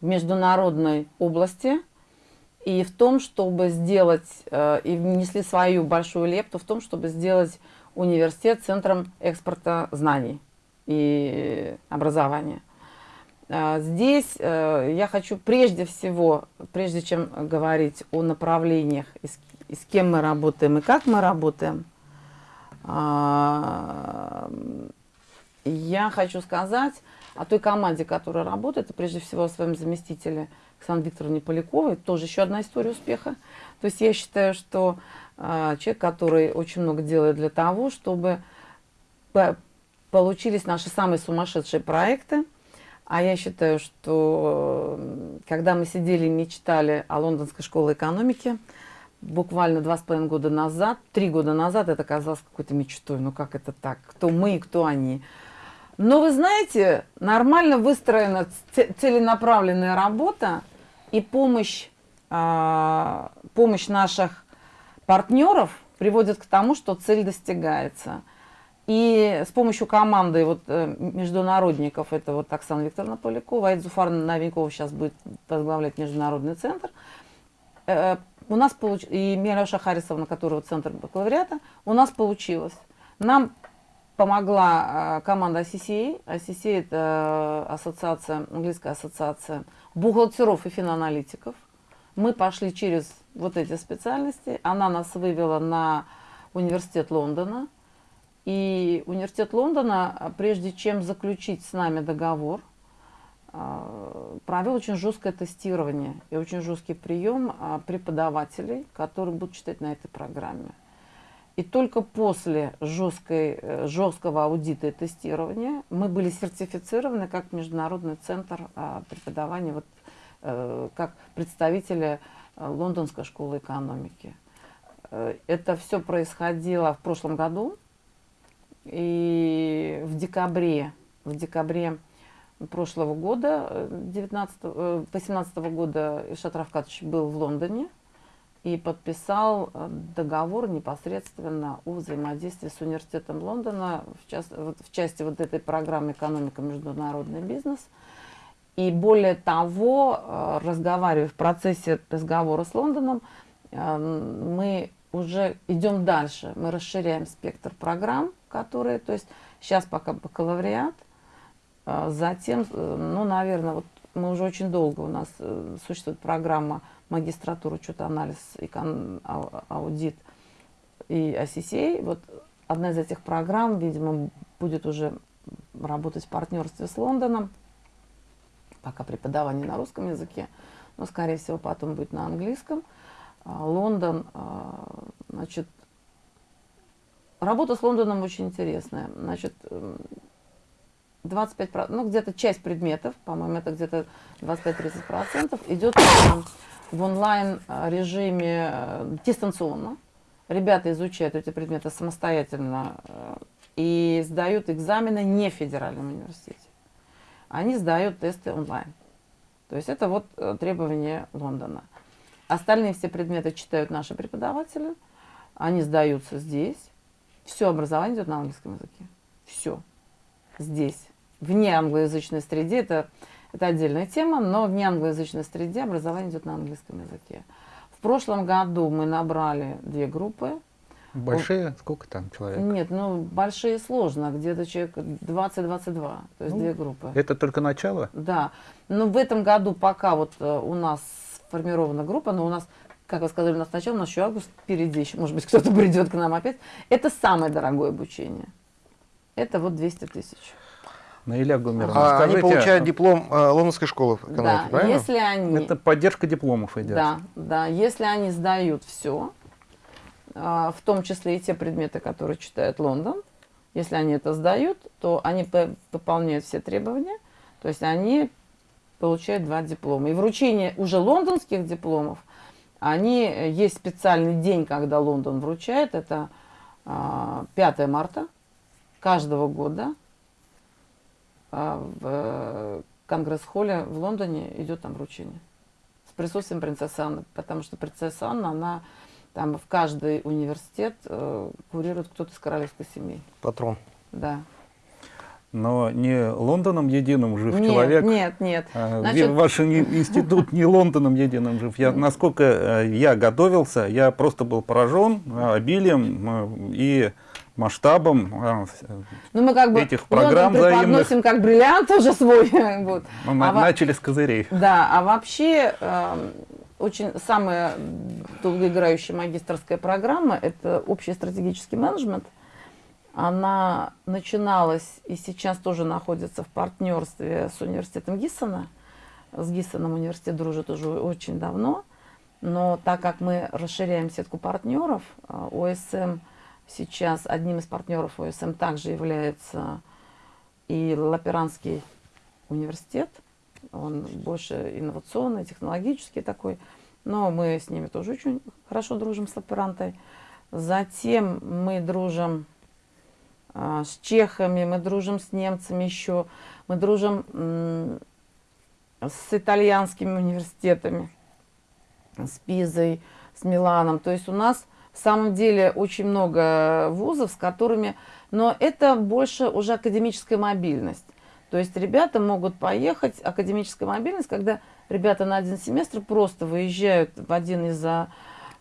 в международной области и в том, чтобы сделать, э, и внесли свою большую лепту в том, чтобы сделать университет центром экспорта знаний и образования. А, Здесь э, я хочу прежде всего, прежде чем говорить о направлениях, и с, кем мы работаем и как мы работаем, а, я хочу сказать о той команде, которая работает, и прежде всего о своем заместителе Александре Викторовне Поляковой, тоже еще одна история успеха. То есть я считаю, что а, человек, который очень много делает для того, чтобы получились наши самые сумасшедшие проекты. А я считаю, что м, когда мы сидели и мечтали о лондонской школе экономики, буквально два с половиной года назад, три года назад это казалось какой-то мечтой. Ну как это так? Кто мы и кто они? Но вы знаете, нормально выстроена целенаправленная работа и помощь, а, помощь наших партнеров приводит к тому, что цель достигается. И с помощью команды вот, э, международников, это вот Оксана Викторовна Полякова, Аид Зуфарна Новенькова сейчас будет возглавлять международный центр, э, у нас получ... и Мираша Харисовна, которого центр бакалавриата, у нас получилось. Нам помогла э, команда ACCA. ACCA это ассоциация, английская ассоциация бухгалтеров и финаналитиков. Мы пошли через вот эти специальности. Она нас вывела на университет Лондона. И университет Лондона, а, прежде чем заключить с нами договор, а, провел очень жесткое тестирование и очень жесткий прием а, преподавателей, которые будут читать на этой программе. И только после жесткой, э, жесткого аудита и тестирования мы были сертифицированы как Международный центр преподавания, вот, э, как представители э, Лондонской школы экономики. Это все происходило в прошлом году. И в декабре, в декабре прошлого года, э, 19, э, 18 года Ишат Равкатович был в Лондоне и подписал э, договор непосредственно о взаимодействии с университетом Лондона в, час- вот в части вот этой программы «Экономика. Международный бизнес». И более того, э, разговаривая в процессе разговора с Лондоном, э, мы уже идем дальше. Мы расширяем спектр программ, которые, то есть сейчас пока бакалавриат, а затем, э, ну, наверное, вот мы уже очень долго у нас э, существует программа магистратура, учет, анализ, икон, аудит и ACCA. Вот одна из этих программ, видимо, будет уже работать в партнерстве с Лондоном. Пока преподавание на русском языке, но, скорее всего, потом будет на английском. А, Лондон, а, значит, работа с Лондоном очень интересная. Значит, 25%, ну где-то часть предметов, по-моему, это где-то 25-30% идет в онлайн режиме э, дистанционно. Ребята изучают эти предметы самостоятельно э, и сдают экзамены не в федеральном университете. Они сдают тесты онлайн. То есть это вот э, требование Лондона. Остальные все предметы читают наши преподаватели, они сдаются здесь. Все образование идет на английском языке. Все. Здесь. Вне англоязычной среде, это, это отдельная тема, но в неанглоязычной среде образование идет на английском языке. В прошлом году мы набрали две группы. Большие? Сколько там человек? Нет, ну большие сложно, где-то человек 20-22, то есть ну, две группы. Это только начало? Да. Но в этом году пока вот э, у нас сформирована группа, но у нас, как вы сказали, у нас начало, у нас еще август впереди, еще, может быть, кто-то придет к нам опять. Это самое дорогое обучение. Это вот 200 тысяч. Наиля Гумеровна, а скажите, они получают диплом э, Лондонской школы экономики, да, правильно? если они... Это поддержка дипломов идет. Да, да. Если они сдают все, э, в том числе и те предметы, которые читает Лондон, если они это сдают, то они выполняют все требования, то есть они получают два диплома. И вручение уже лондонских дипломов, они, э, есть специальный день, когда Лондон вручает, это 5 а, марта каждого года, а в э, Конгресс-холле в Лондоне идет там вручение. С присутствием принцессы Анны, потому что принцесса Анна, она там в каждый университет э, курирует кто-то из королевской семьи. Патрон. Да. Но не Лондоном единым жив нет, человек. Нет, нет. А, Значит... Ваш институт не Лондоном единым жив. Я, насколько э, я готовился, я просто был поражен э, обилием и масштабом ну, мы как бы этих программ взаимных. как бриллиант уже свой. вот. Мы а начали с козырей. Да, а вообще э, очень самая долгоиграющая магистрская программа – это общий стратегический менеджмент. Она начиналась и сейчас тоже находится в партнерстве с университетом Гиссона. С Гиссоном университет дружит уже очень давно. Но так как мы расширяем сетку партнеров, э, ОСМ – Сейчас одним из партнеров ОСМ также является и Лаперанский университет. Он больше инновационный, технологический такой. Но мы с ними тоже очень хорошо дружим с Лаперантой. Затем мы дружим а, с чехами, мы дружим с немцами еще. Мы дружим с итальянскими университетами, с Пизой, с Миланом. То есть у нас в самом деле очень много вузов, с которыми... Но это больше уже академическая мобильность. То есть ребята могут поехать, академическая мобильность, когда ребята на один семестр просто выезжают в один из э,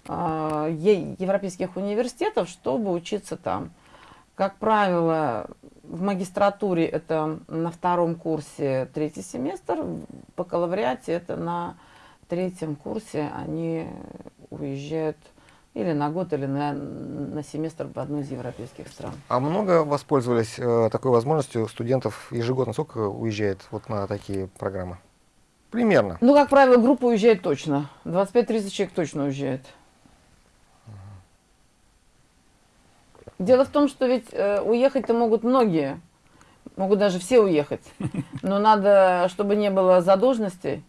европейских университетов, чтобы учиться там. Как правило, в магистратуре это на втором курсе третий семестр, в бакалавриате это на третьем курсе они уезжают или на год, или на, на семестр в одну из европейских стран. А много воспользовались э, такой возможностью студентов ежегодно? Сколько уезжает вот на такие программы? Примерно. Ну, как правило, группа уезжает точно. 25-30 человек точно уезжает. Дело в том, что ведь э, уехать-то могут многие. Могут даже все уехать. Но надо, чтобы не было задолженностей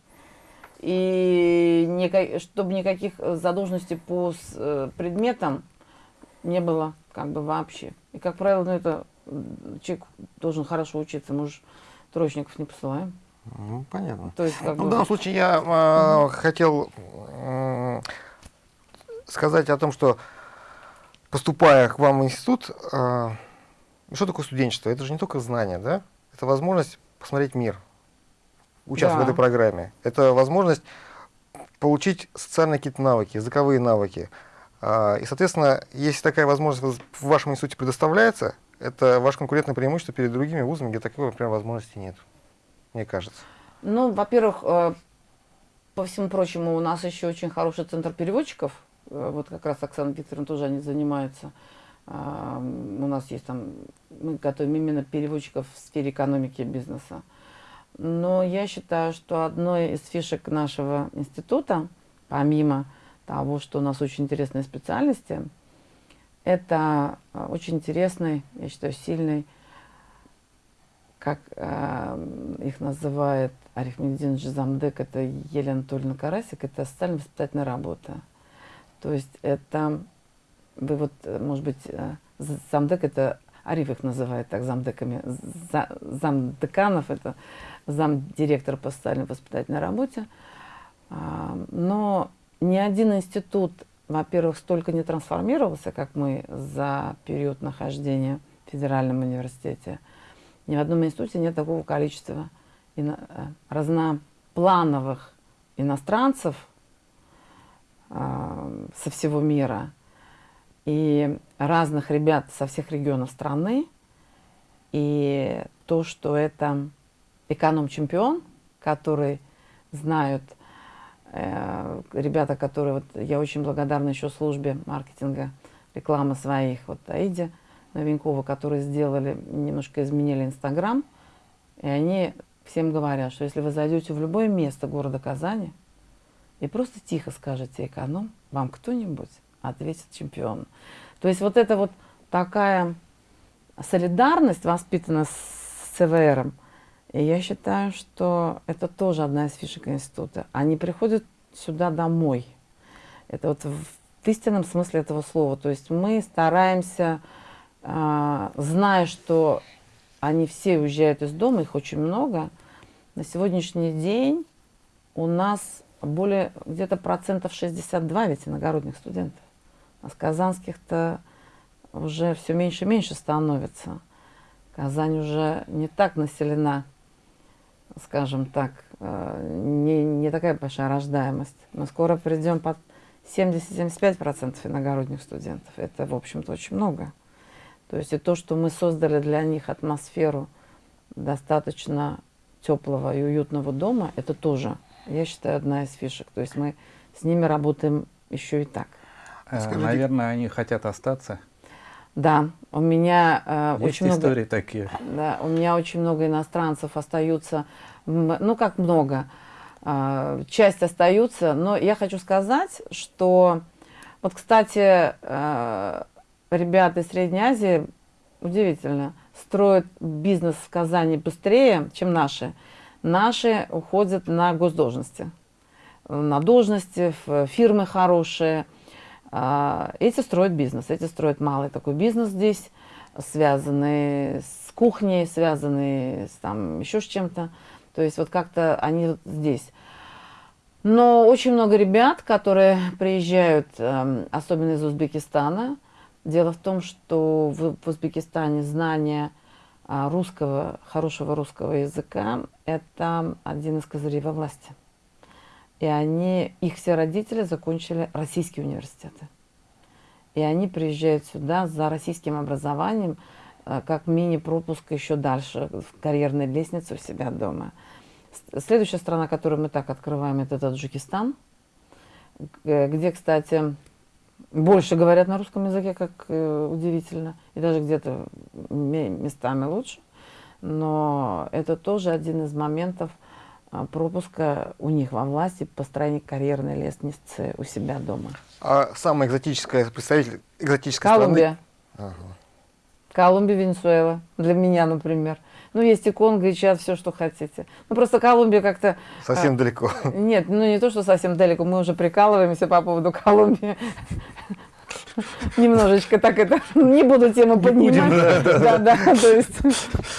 и никак, чтобы никаких задолженностей по э, предметам не было как бы вообще. И, как правило, ну, это человек должен хорошо учиться, мы же троечников не посылаем. Ну, понятно. То есть, как ну, бы... В данном случае я э, mm хотел э, сказать о том, что поступая к вам в институт, э, что такое студенчество? Это же не только знания, да? Это возможность посмотреть мир, участвовать да. в этой программе. Это возможность получить социальные какие-то навыки, языковые навыки, А, И, соответственно, если такая возможность в вашем институте предоставляется, это ваше конкурентное преимущество перед другими вузами, где такой, например, возможности нет, мне кажется. Ну, во-первых, э, по всему прочему, у нас еще очень хороший центр переводчиков. Э, Вот как раз Оксана Викторовна тоже они занимаются. А, У нас есть там, мы готовим именно переводчиков в сфере экономики и бизнеса. Но я считаю, что одной из фишек нашего института, помимо того, что у нас очень интересные специальности, это э, очень интересный, я считаю, сильный, как э, их называет Арифмедин Замдек, это Елена Анатольевна Карасик, это социально-воспитательная работа. То есть это, вы вот, э, может быть, э, замдек это, Ариф их называет так замдеками, за, замдеканов это замдиректора по социально-воспитательной работе. А, Но ни один институт, во-первых, столько не трансформировался, как мы за период нахождения в федеральном университете. Ни в одном институте нет такого количества э, разноплановых иностранцев со всего мира и разных ребят со всех регионов страны. И то, что это эконом-чемпион, который знают э, ребята, которые, вот я очень благодарна еще службе маркетинга, рекламы своих, вот Аиде Новенькова, которые сделали, немножко изменили Инстаграм, и они всем говорят, что если вы зайдете в любое место города Казани и просто тихо скажете эконом, вам кто-нибудь ответит чемпион. То есть вот это вот такая солидарность воспитана с ЦВРом, и я считаю, что это тоже одна из фишек института. Они приходят сюда домой. Это вот в истинном смысле этого слова. То есть мы стараемся, а, зная, что они все уезжают из дома, их очень много, на сегодняшний день у нас более где-то процентов 62 ведь иногородних студентов. А с казанских-то уже все меньше и меньше становится. Казань уже не так населена, скажем так, э, не, не такая большая рождаемость. Мы скоро придем под 70-75% иногородних студентов. Это, в общем-то, очень много. То есть и то, что мы создали для них атмосферу достаточно теплого и уютного дома, это тоже, я считаю, одна из фишек. То есть мы с ними работаем еще и так. Э, Скажите- Наверное, они хотят остаться. Да, у меня э, Есть очень много... истории такие. Да, у меня очень много иностранцев остаются, ну как много, а, часть остаются, но я хочу сказать, что вот, кстати, э, ребята из Средней Азии, удивительно, строят бизнес в Казани быстрее, чем наши. Наши уходят на госдолжности, на должности, в фирмы хорошие. А, Эти строят бизнес, эти строят малый такой бизнес здесь, связанный с кухней, связанный с там еще с чем-то. То есть вот как-то они здесь. Но очень много ребят, которые приезжают, эм, особенно из Узбекистана. Дело в том, что в, в Узбекистане знание а, русского, хорошего русского языка – это один из козырей во власти. И они, их все родители закончили российские университеты. И они приезжают сюда за российским образованием, э, как мини-пропуск еще дальше в карьерной лестнице у себя дома. Следующая страна, которую мы так открываем, это Таджикистан, где, кстати, больше говорят на русском языке, как э, удивительно, и даже где-то ме- местами лучше. Но это тоже один из моментов а, пропуска у них во власти построения карьерной лестницы у себя дома. А самая экзотическая представитель экзотической Колумбия. страны? Ага. Колумбия, Венесуэла. Для меня, например. Ну, есть и Конго, и Чад, все, что хотите. Ну, просто Колумбия как-то... Совсем далеко. Нет, ну не то, что совсем далеко, мы уже прикалываемся по поводу Колумбии. Немножечко так это, не буду тему поднимать. Да, да, то есть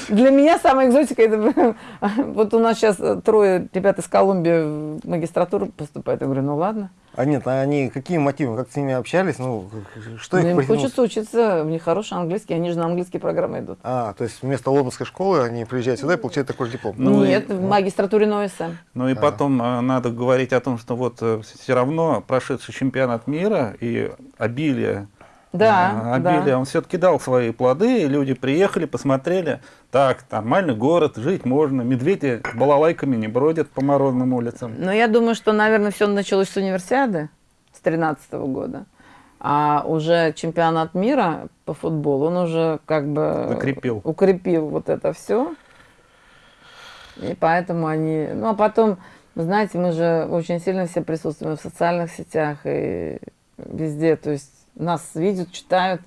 для меня самая экзотика, это вот у нас сейчас трое ребят из Колумбии в магистратуру поступают. Я говорю, ну ладно. А нет, а они какие мотивы, как с ними общались, ну, что Ну, их им потянуло? хочется учиться, у них хороший английский, они же на английские программы идут. А, то есть вместо лондонской школы они приезжают сюда и получают такой же диплом. Ну и- Нет, в магистратуре НОИСа. Ну и потом э, надо говорить о том, что вот все равно прошедший чемпионат мира и обилие, Да, э, обилие, да. он все-таки дал свои плоды, и люди приехали, посмотрели, так, нормальный город, жить можно, медведи балалайками не бродят по морозным улицам. Но я думаю, что, наверное, все началось с универсиады с 2013 года. А уже чемпионат мира по футболу, он уже как бы Закрепил. укрепил вот это все. И поэтому они... Ну, а потом, знаете, мы же очень сильно все присутствуем в социальных сетях и везде. То есть нас видят, читают,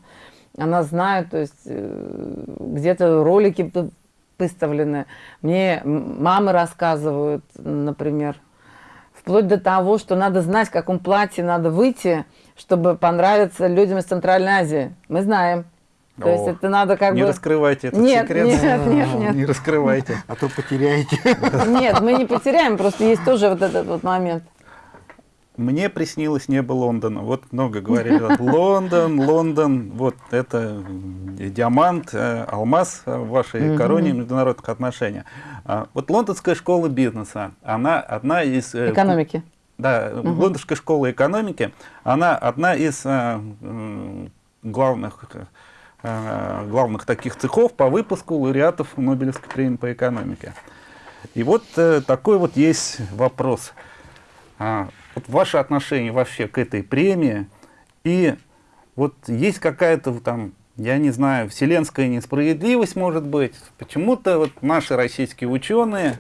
о нас знают. То есть э, где-то ролики выставлены. Мне мамы рассказывают, например, Вплоть до того, что надо знать, в каком платье надо выйти, чтобы понравиться людям из Центральной Азии. Мы знаем. То есть О, это надо как не бы... раскрывайте этот Нет, секрет. нет, нет, нет. Не раскрывайте. А то потеряете. Нет, мы не потеряем, просто есть тоже вот этот вот момент. Мне приснилось небо Лондона. Вот много говорили. Лондон, Лондон, вот это диамант, э, алмаз в вашей короне международных отношений. А, Вот лондонская школа бизнеса, она одна из... э, Экономики. Да, лондонская школа экономики, она одна из э, главных, главных таких цехов по выпуску лауреатов Нобелевской премии по экономике. И вот такой вот есть вопрос. Вот ваше отношение вообще к этой премии и вот есть какая-то там, я не знаю, вселенская несправедливость, может быть. Почему-то вот наши российские ученые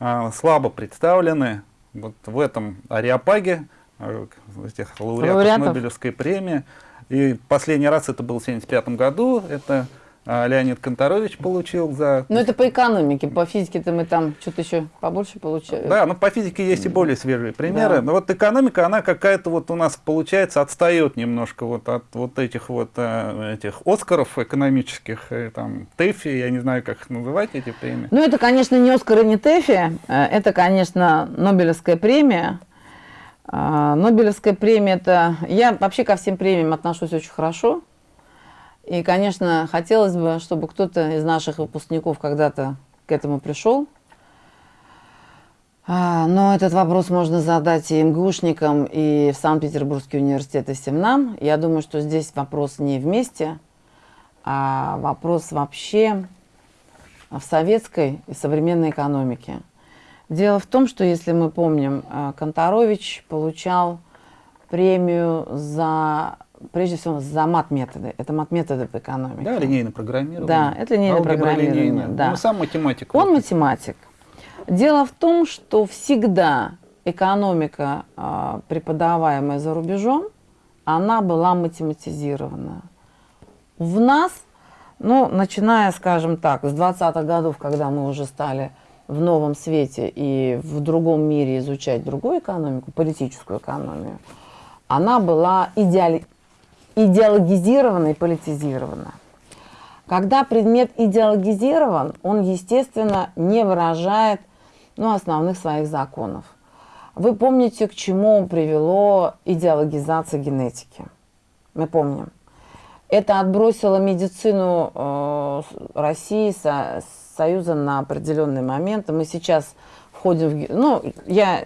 а, слабо представлены вот в этом ареопаге а, этих лауреатов, Лауреатов. Нобелевской премии. И последний раз это был в 1975 году. Это Леонид Конторович получил за... Ну, это по экономике, по физике-то мы там что-то еще побольше получаем. Да, но по физике есть и более свежие примеры. Да. Но вот экономика, она какая-то вот у нас получается отстает немножко вот от вот этих вот э, этих Оскаров экономических, э, там ТЭФИ, я не знаю, как их называть эти премии. Ну, это, конечно, не Оскар и не ТЭФИ, э, это, конечно, Нобелевская премия. А, Нобелевская премия это... Я вообще ко всем премиям отношусь очень хорошо. И, конечно, хотелось бы, чтобы кто-то из наших выпускников когда-то к этому пришел. А, Но этот вопрос можно задать и МГУшникам, и в Санкт-Петербургский университет, и всем нам. Я думаю, что здесь вопрос не вместе, а вопрос вообще в советской и современной экономике. Дело в том, что, если мы помним, э, Конторович получал премию за, прежде всего, за мат-методы. Это мат-методы в экономике. Да, линейное программирование. Да, это линейное Алгебра программирование, да. Ну, сам математик. Он вот. математик. Дело в том, что всегда экономика, а, преподаваемая за рубежом, она была математизирована. В нас, ну, начиная, скажем так, с 20-х годов, когда мы уже стали в новом свете и в другом мире изучать другую экономику, политическую экономию, она была идеали- идеологизирована и политизирована. Когда предмет идеологизирован, он, естественно, не выражает ну, основных своих законов. Вы помните, к чему привело идеологизация генетики? Мы помним. Это отбросило медицину э, России, Со- Союза на определенный момент. Мы сейчас входим в... Ну, я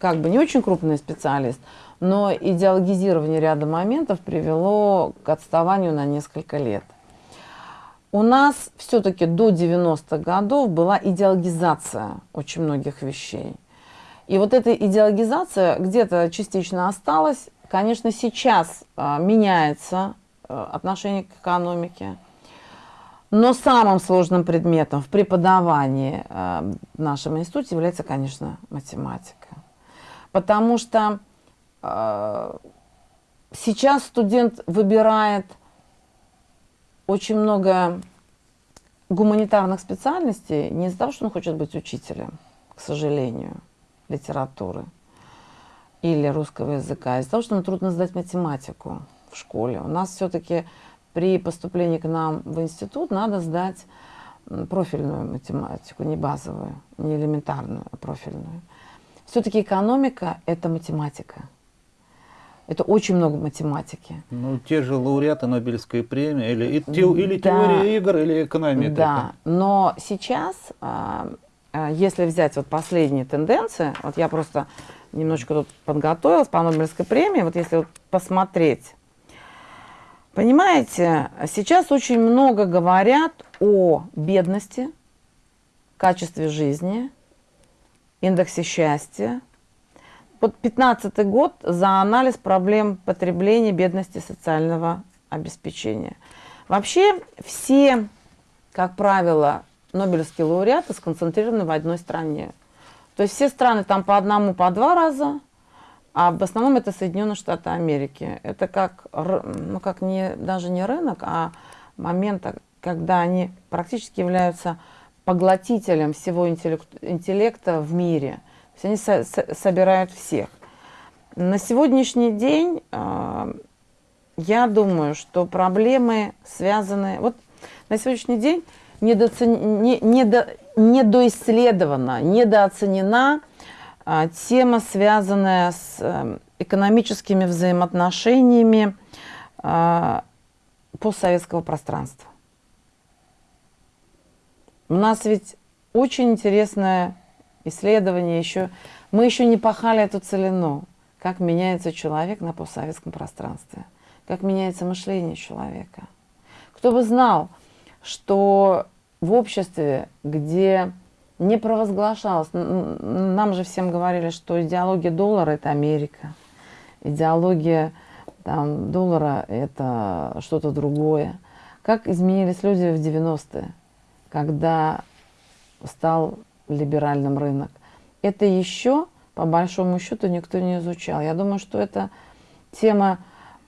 как бы не очень крупный специалист, но идеологизирование ряда моментов привело к отставанию на несколько лет. У нас все-таки до 90-х годов была идеологизация очень многих вещей. И вот эта идеологизация где-то частично осталась. Конечно, сейчас а, меняется а, отношение к экономике. Но самым сложным предметом в преподавании а, в нашем институте является, конечно, математика. Потому что сейчас студент выбирает очень много гуманитарных специальностей не из-за того, что он хочет быть учителем, к сожалению, литературы или русского языка, а из-за того, что ему трудно сдать математику в школе. У нас все-таки при поступлении к нам в институт надо сдать профильную математику, не базовую, не элементарную, а профильную. Все-таки экономика – это математика. Это очень много математики. Ну, те же лауреаты Нобелевской премии, или, и те, или да. теория игр, или экономика. Да, но сейчас, а, а, если взять вот последние тенденции, вот я просто немножечко тут подготовилась по Нобелевской премии, вот если вот посмотреть, понимаете, сейчас очень много говорят о бедности, качестве жизни, индексе счастья, вот 15 год за анализ проблем потребления, бедности, социального обеспечения. Вообще все, как правило, Нобелевские лауреаты сконцентрированы в одной стране. То есть все страны там по одному, по два раза, а в основном это Соединенные Штаты Америки. Это как, ну, как не, даже не рынок, а момент, когда они практически являются поглотителем всего интеллекта в мире – есть они со со собирают всех. На сегодняшний день э, я думаю, что проблемы связаны... Вот на сегодняшний день недооцен... не, недо... недоисследована, недооценена э, тема, связанная с э, экономическими взаимоотношениями э, постсоветского пространства. У нас ведь очень интересная исследования еще. Мы еще не пахали эту целину, как меняется человек на постсоветском пространстве, как меняется мышление человека. Кто бы знал, что в обществе, где не провозглашалось, нам же всем говорили, что идеология доллара – это Америка, идеология там, доллара – это что-то другое. Как изменились люди в 90-е, когда стал либеральным рынок. Это еще, по большому счету, никто не изучал. Я думаю, что это тема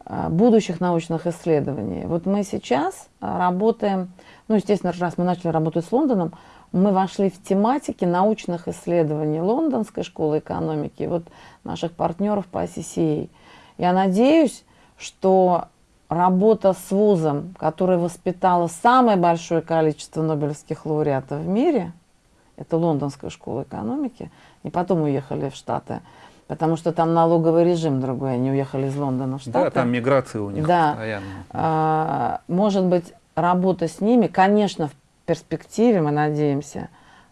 а, будущих научных исследований. Вот мы сейчас а, работаем, ну, естественно, раз мы начали работать с Лондоном, мы вошли в тематики научных исследований Лондонской школы экономики, вот наших партнеров по CCA. Я надеюсь, что работа с вузом, который воспитала самое большое количество нобелевских лауреатов в мире – это лондонская школа экономики, и потом уехали в Штаты, потому что там налоговый режим другой, они уехали из Лондона в Штаты. Да, там миграция у них да. постоянно. А, может быть, работа с ними, конечно, в перспективе, мы надеемся,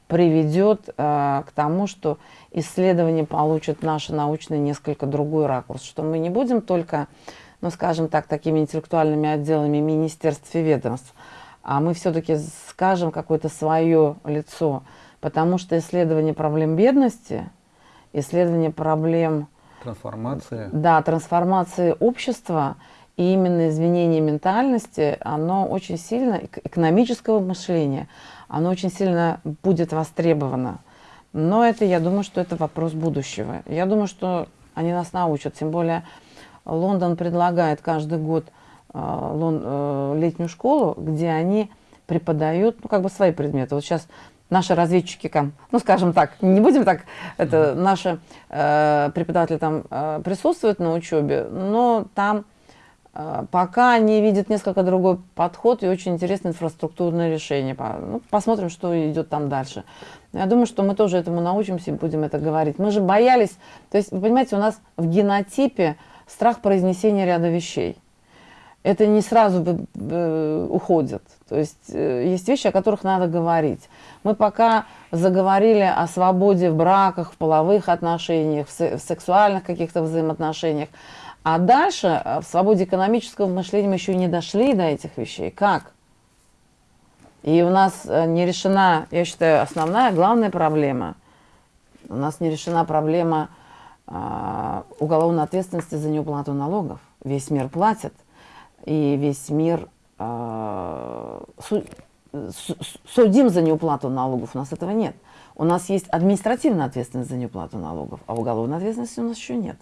приведет а, к тому, что исследование получит наши научные несколько другой ракурс, что мы не будем только, ну, скажем так, такими интеллектуальными отделами министерств и ведомств, а мы все-таки скажем какое-то свое лицо, Потому что исследование проблем бедности, исследование проблем... Трансформации. Да, трансформации общества и именно изменение ментальности, оно очень сильно, экономического мышления, оно очень сильно будет востребовано. Но это, я думаю, что это вопрос будущего. Я думаю, что они нас научат. Тем более Лондон предлагает каждый год э, э, летнюю школу, где они преподают ну, как бы свои предметы. Вот сейчас наши разведчики, ну, скажем так, не будем так, это наши э, преподаватели там э, присутствуют на учебе, но там э, пока они видят несколько другой подход и очень интересное инфраструктурное решение. Ну, посмотрим, что идет там дальше. Я думаю, что мы тоже этому научимся и будем это говорить. Мы же боялись, то есть, вы понимаете, у нас в генотипе страх произнесения ряда вещей это не сразу э, уходит. То есть э, есть вещи, о которых надо говорить. Мы пока заговорили о свободе в браках, в половых отношениях, в, сексуальных каких-то взаимоотношениях. А дальше э, в свободе экономического мышления мы еще не дошли до этих вещей. Как? И у нас не решена, я считаю, основная, главная проблема. У нас не решена проблема э, уголовной ответственности за неуплату налогов. Весь мир платит и весь мир э, су, судим за неуплату налогов. У нас этого нет. У нас есть административная ответственность за неуплату налогов, а уголовной ответственности у нас еще нет.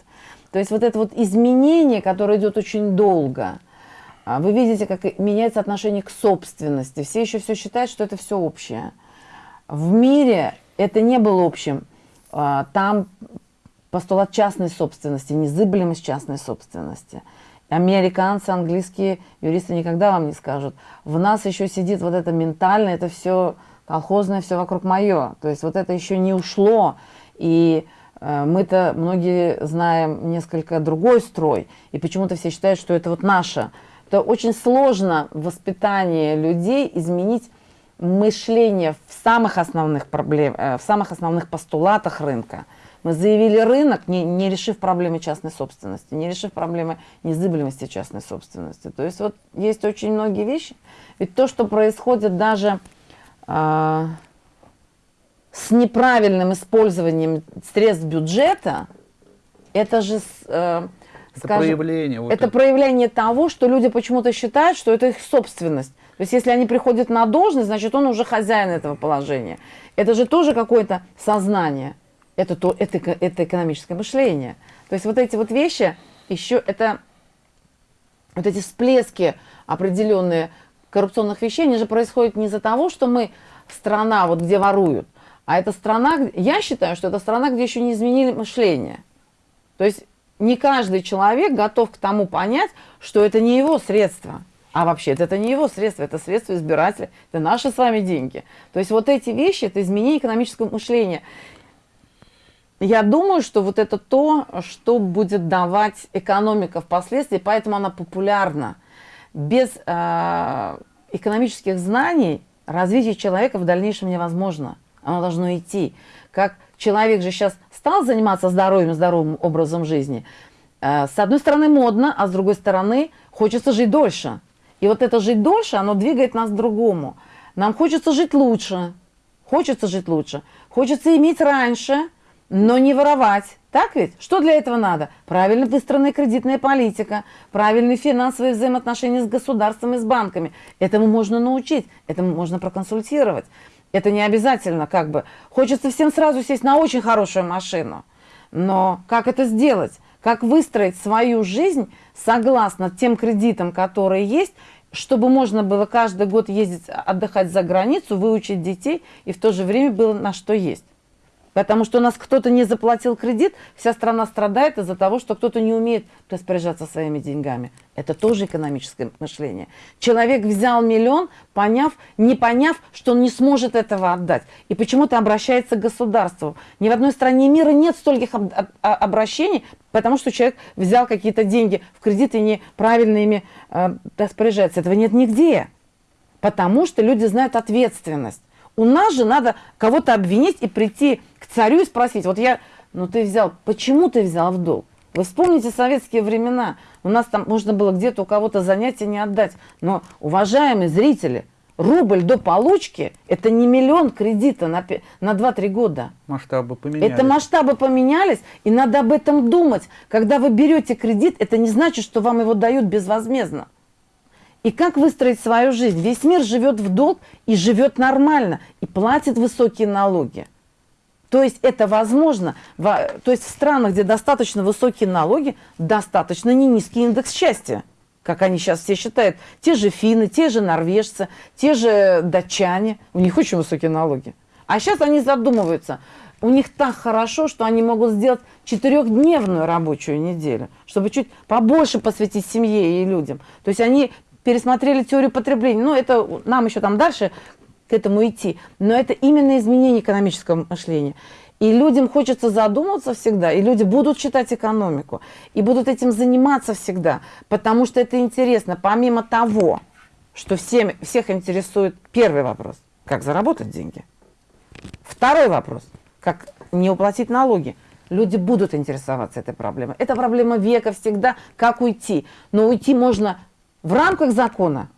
То есть вот это вот изменение, которое идет очень долго, а, вы видите, как меняется отношение к собственности. Все еще все считают, что это все общее. В мире это не было общим. А, там постулат частной собственности, незыблемость частной собственности – Американцы, английские юристы никогда вам не скажут. В нас еще сидит вот это ментальное, это все колхозное, все вокруг мое. То есть вот это еще не ушло. И Э, Мы-то многие знаем несколько другой строй, и почему-то все считают, что это вот наше. Это очень сложно в воспитании людей изменить мышление в самых основных проблем, э, в самых основных постулатах рынка. Мы заявили рынок, не, не решив проблемы частной собственности, не решив проблемы незыблемости частной собственности. То есть вот есть очень многие вещи. Ведь то, что происходит даже а, с неправильным использованием средств бюджета, это же, э, Это скажем, проявление. вот это проявление того, что люди почему-то считают, что это их собственность. То есть если они приходят на должность, значит он уже хозяин этого положения. Это же тоже какое-то сознание. Это, то, это, это экономическое мышление. То есть вот эти вот вещи, еще это вот эти всплески определенные коррупционных вещей, они же происходят не из-за того, что мы страна, вот где воруют, а это страна, я считаю, что это страна, где еще не изменили мышление. То есть не каждый человек готов к тому понять, что это не его средства. А вообще это не его средства, это средства избирателя, это наши с вами деньги. То есть вот эти вещи, это изменение экономического мышления. Я думаю, что вот это то, что будет давать экономика впоследствии, поэтому она популярна. Без э, экономических знаний развитие человека в дальнейшем невозможно. Оно должно идти. Как человек же сейчас стал заниматься здоровьем, здоровым образом жизни, э, с одной стороны модно, а с другой стороны хочется жить дольше. И вот это жить дольше, оно двигает нас к другому. Нам хочется жить лучше, хочется жить лучше, хочется иметь раньше, но не воровать. Так ведь? Что для этого надо? Правильно выстроенная кредитная политика, правильные финансовые взаимоотношения с государством и с банками. Этому можно научить, этому можно проконсультировать. Это не обязательно как бы. Хочется всем сразу сесть на очень хорошую машину. Но как это сделать? Как выстроить свою жизнь согласно тем кредитам, которые есть, чтобы можно было каждый год ездить отдыхать за границу, выучить детей и в то же время было на что есть. Потому что у нас кто-то не заплатил кредит, вся страна страдает из-за того, что кто-то не умеет распоряжаться своими деньгами. Это тоже экономическое мышление. Человек взял миллион, поняв, не поняв, что он не сможет этого отдать. И почему-то обращается к государству. Ни в одной стране мира нет стольких об- об- обращений, потому что человек взял какие-то деньги в кредит и неправильно ими э, распоряжается. Этого нет нигде. Потому что люди знают ответственность. У нас же надо кого-то обвинить и прийти к царю и спросить, вот я, ну ты взял, почему ты взял в долг? Вы вспомните советские времена, у нас там можно было где-то у кого-то занятия не отдать. Но, уважаемые зрители, рубль до получки – это не миллион кредита на, на 2-3 года. масштабы поменялись. Это масштабы поменялись, и надо об этом думать. Когда вы берете кредит, это не значит, что вам его дают безвозмездно. И как выстроить свою жизнь? Весь мир живет в долг и живет нормально, и платит высокие налоги. То есть это возможно. Во- То есть в странах, где достаточно высокие налоги, достаточно не низкий индекс счастья. Как они сейчас все считают. Те же финны, те же норвежцы, те же датчане. У них очень высокие налоги. А сейчас они задумываются. У них так хорошо, что они могут сделать четырехдневную рабочую неделю, чтобы чуть побольше посвятить семье и людям. То есть они пересмотрели теорию потребления. Ну, это нам еще там дальше к этому идти. Но это именно изменение экономического мышления. И людям хочется задуматься всегда, и люди будут читать экономику, и будут этим заниматься всегда, потому что это интересно. Помимо того, что всем, всех интересует первый вопрос, как заработать деньги. Второй вопрос, как не уплатить налоги. Люди будут интересоваться этой проблемой. Это проблема века всегда, как уйти. Но уйти можно в рамках закона,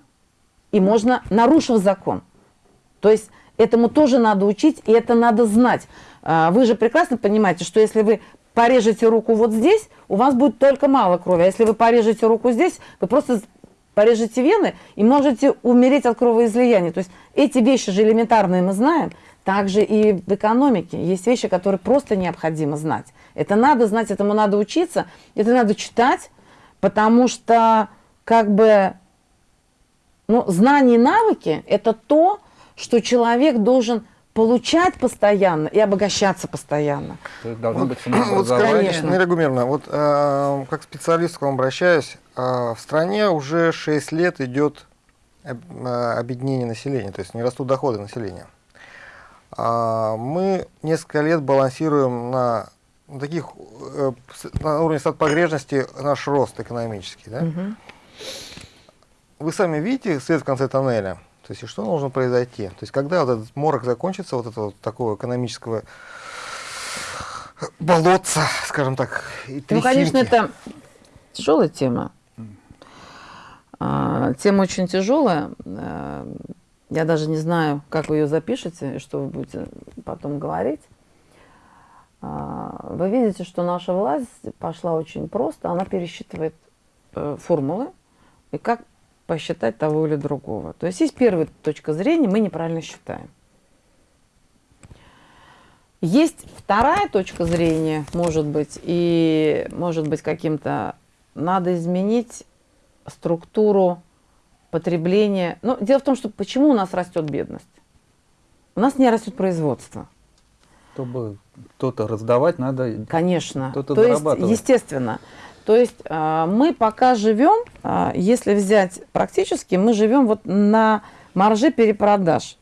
и можно нарушив закон. То есть этому тоже надо учить, и это надо знать. А, Вы же прекрасно понимаете, что если вы порежете руку вот здесь, у вас будет только мало крови. А если вы порежете руку здесь, вы просто порежете вены и можете умереть от кровоизлияния. То есть эти вещи же элементарные мы знаем. Также и в экономике есть вещи, которые просто необходимо знать. Это надо знать, этому надо учиться, это надо читать, потому что как бы ну, знания и навыки – это то, что человек должен получать постоянно и обогащаться постоянно. То есть должно быть Вот самообразование. Конечно. Наиля Гумеровна, вот э, как специалист к вам обращаюсь, э, в стране уже 6 лет идет э, объединение населения, то есть не растут доходы населения. А, мы несколько лет балансируем на на таких э, на уровне стат погрешности наш рост экономический, да? Мгм. Вы сами видите свет в конце тоннеля. То есть и что должно произойти? То есть когда вот этот морок закончится, вот этого вот такого экономического болотца, скажем так, и Ну, конечно, трясинки? это тяжелая тема. А, Тема очень тяжелая. Э, Я даже не знаю, как вы ее запишете и что вы будете потом говорить. А, Вы видите, что наша власть пошла очень просто. Она пересчитывает э, формулы и как посчитать того или другого. То есть есть первая точка зрения, мы неправильно считаем. Есть вторая точка зрения, может быть, и может быть каким-то надо изменить структуру потребления. Ну, дело в том, что почему у нас растет бедность? У нас не растет производство. Чтобы кто-то раздавать, надо... Конечно. Кто-то То есть, естественно. То есть а, мы пока живем, а, если взять практически, мы живем вот на марже перепродаж.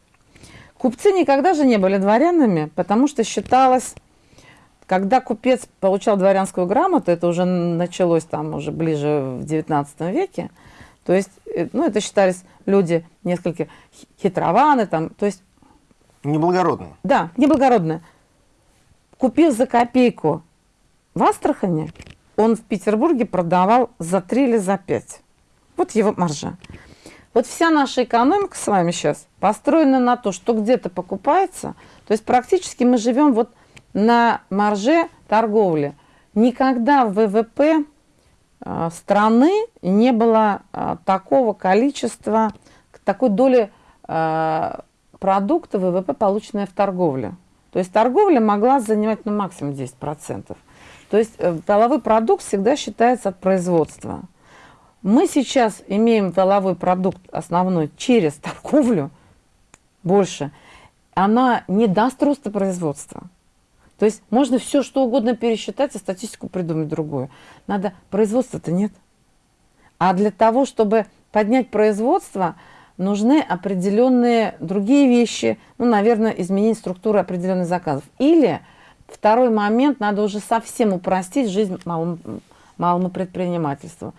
Купцы никогда же не были дворянами, потому что считалось, когда купец получал дворянскую грамоту, это уже началось там уже ближе в 19 веке, то есть, э, ну, это считались люди несколько хи- хитрованы, там, то есть Неблагородные. да, неблагородно. Купив за копейку в Астрахане, он в Петербурге продавал за 3 или за 5. Вот его маржа. Вот вся наша экономика с вами сейчас построена на то, что где-то покупается. То есть практически мы живем вот на марже торговли. Никогда в ВВП э, страны не было э, такого количества, такой доли э, продукта ВВП, полученная в торговле. То есть торговля могла занимать ну, максимум 10%. То есть э, валовой продукт всегда считается от производства. Мы сейчас имеем валовой продукт основной через торговлю больше. Она не даст роста производства. То есть можно все что угодно пересчитать, а статистику придумать другую. Надо, производства-то нет. А для того, чтобы поднять производство, нужны определенные другие вещи. Ну, наверное, изменить структуру определенных заказов. Или второй момент, надо уже совсем упростить жизнь малому, малому предпринимательству.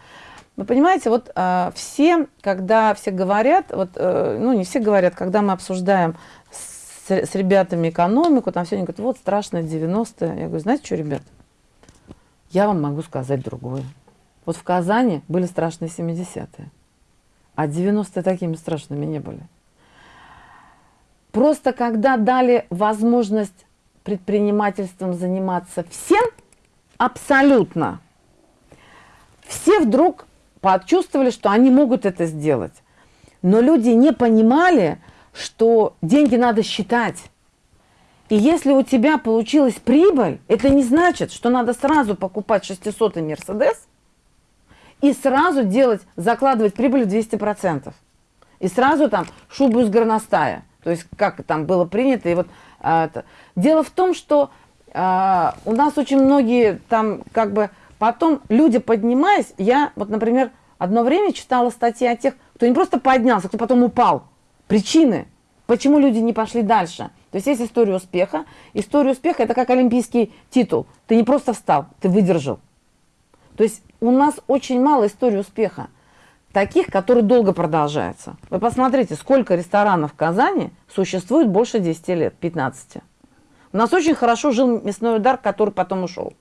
Вы понимаете, вот э, все, когда все говорят, вот, э, ну не все говорят, когда мы обсуждаем с, с ребятами экономику, там все они говорят, вот страшно 90-е. Я говорю, знаете что, ребят, я вам могу сказать другое. Вот в Казани были страшные 70-е, а 90-е такими страшными не были. Просто когда дали возможность предпринимательством заниматься всем, абсолютно, все вдруг почувствовали, что они могут это сделать. Но люди не понимали, что деньги надо считать. И если у тебя получилась прибыль, это не значит, что надо сразу покупать 600-й Мерседес и сразу делать, закладывать прибыль в 200%. И сразу там шубу из горностая. То есть как там было принято. И вот. Дело в том, что а, у нас очень многие там как бы потом люди поднимаясь, я вот, например, одно время читала статьи о тех, кто не просто поднялся, кто потом упал. Причины, почему люди не пошли дальше. То есть есть история успеха. История успеха это как олимпийский титул. Ты не просто встал, ты выдержал. То есть у нас очень мало историй успеха. Таких, которые долго продолжаются. Вы посмотрите, сколько ресторанов в Казани существует больше 10 лет, 15. У нас очень хорошо жил мясной удар, который потом ушел.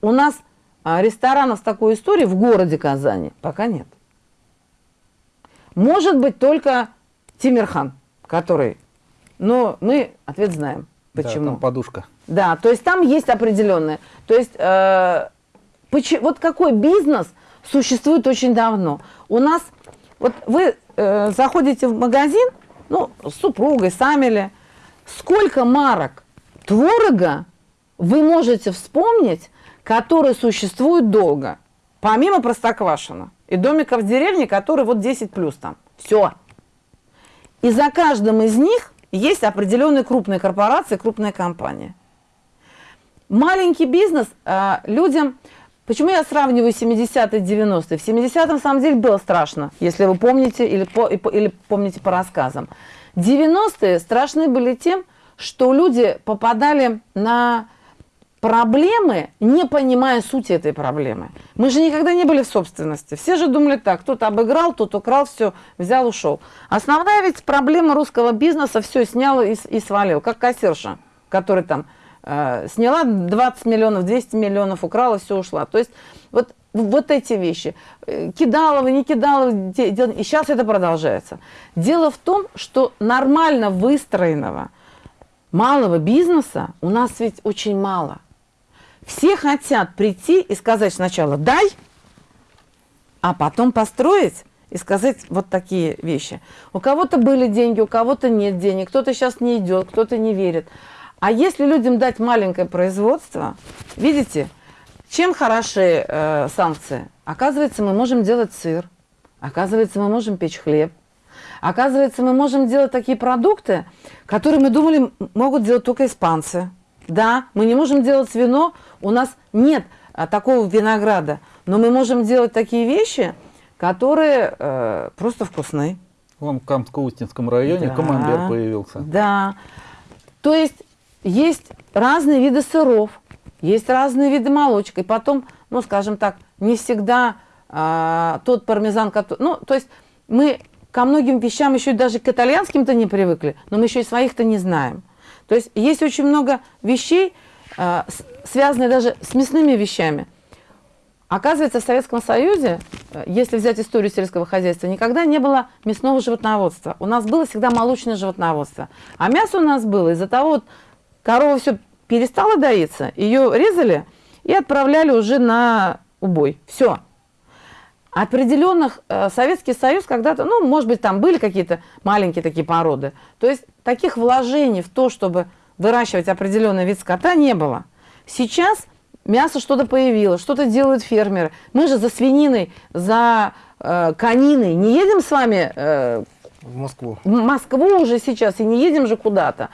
У нас а, ресторанов с такой историей в городе Казани пока нет. Может быть только Тимирхан, который... Но мы ответ знаем. Да, Почему? там подушка. Да, то есть там есть определенное. То есть э, почи- вот какой бизнес существует очень давно. У нас, вот вы э, заходите в магазин, ну, с супругой, сами ли, сколько марок творога вы можете вспомнить, которые существуют долго, помимо Простоквашина и домиков в деревне, которые вот 10 плюс там. Все. И за каждым из них есть определенные крупные корпорации, крупные компании. Маленький бизнес а, людям... Почему я сравниваю 70-е 90-е? В 70-м, на самом деле, было страшно, если вы помните или, по, и или помните по рассказам. 90-е страшны были тем, что люди попадали на проблемы, не понимая сути этой проблемы. Мы же никогда не были в собственности. Все же думали так, кто-то обыграл, тот украл, все, взял, ушел. Основная ведь проблема русского бизнеса, все снял и, и свалил, как кассирша, который там сняла 20 миллионов, 200 миллионов, украла, все, ушла. То есть вот, вот эти вещи. Э, Кидалова, не кидалова, и сейчас это продолжается. Дело в том, что нормально выстроенного малого бизнеса у нас ведь очень мало – все хотят прийти и сказать сначала «дай», а потом построить и сказать вот такие вещи. У кого-то были деньги, у кого-то нет денег, кто-то сейчас не идет, кто-то не верит. А если людям дать маленькое производство, видите, чем хороши э, санкции? Оказывается, мы можем делать сыр, оказывается, мы можем печь хлеб, оказывается, мы можем делать такие продукты, которые мы думали могут делать только испанцы. Да, мы не можем делать вино, у нас нет а, такого винограда, но мы можем делать такие вещи, которые э, просто вкусны. Вон в Камско-Устинском районе да, камамбер появился. Да. То есть есть разные виды сыров, есть разные виды молочек. И потом, ну, скажем так, не всегда а, тот пармезан, который... Ну, то есть мы ко многим вещам еще даже к итальянским-то не привыкли, но мы еще и своих-то не знаем. То есть есть очень много вещей, а, связанные даже с мясными вещами. Оказывается, в Советском Союзе, э, если взять историю сельского хозяйства, никогда не было мясного животноводства. У нас было всегда молочное животноводство. А мясо у нас было из-за того, корова все перестала доиться, ее резали и отправляли уже на убой. Все. Определенных э, Советский Союз когда-то, ну, может быть, там были какие-то маленькие такие породы. То есть таких вложений в то, чтобы выращивать определенный вид скота, не было. Сейчас мясо что-то появилось, что-то делают фермеры. Мы же за свининой, за э, кониной не едем с вами э, в Москву. В Москву уже сейчас и не едем же куда-то.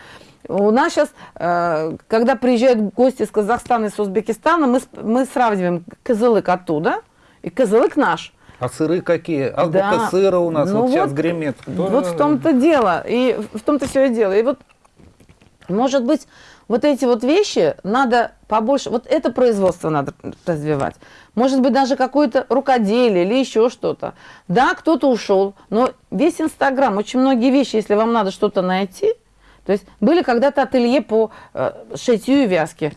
У нас сейчас, э, когда приезжают гости из Казахстана и с Узбекистана, мы, мы сравниваем козылык оттуда и козылык наш. А сыры какие? Азбука да. сыра у нас ну вот, вот сейчас гремит. Вот в том-то дело. И в том-то все и дело. И вот может быть, вот эти вот вещи надо побольше, вот это производство надо развивать. Может быть, даже какое-то рукоделие или еще что-то. Да, кто-то ушел, но весь Инстаграм, очень многие вещи, если вам надо что-то найти, то есть были когда-то ателье по э, шитью и вязке.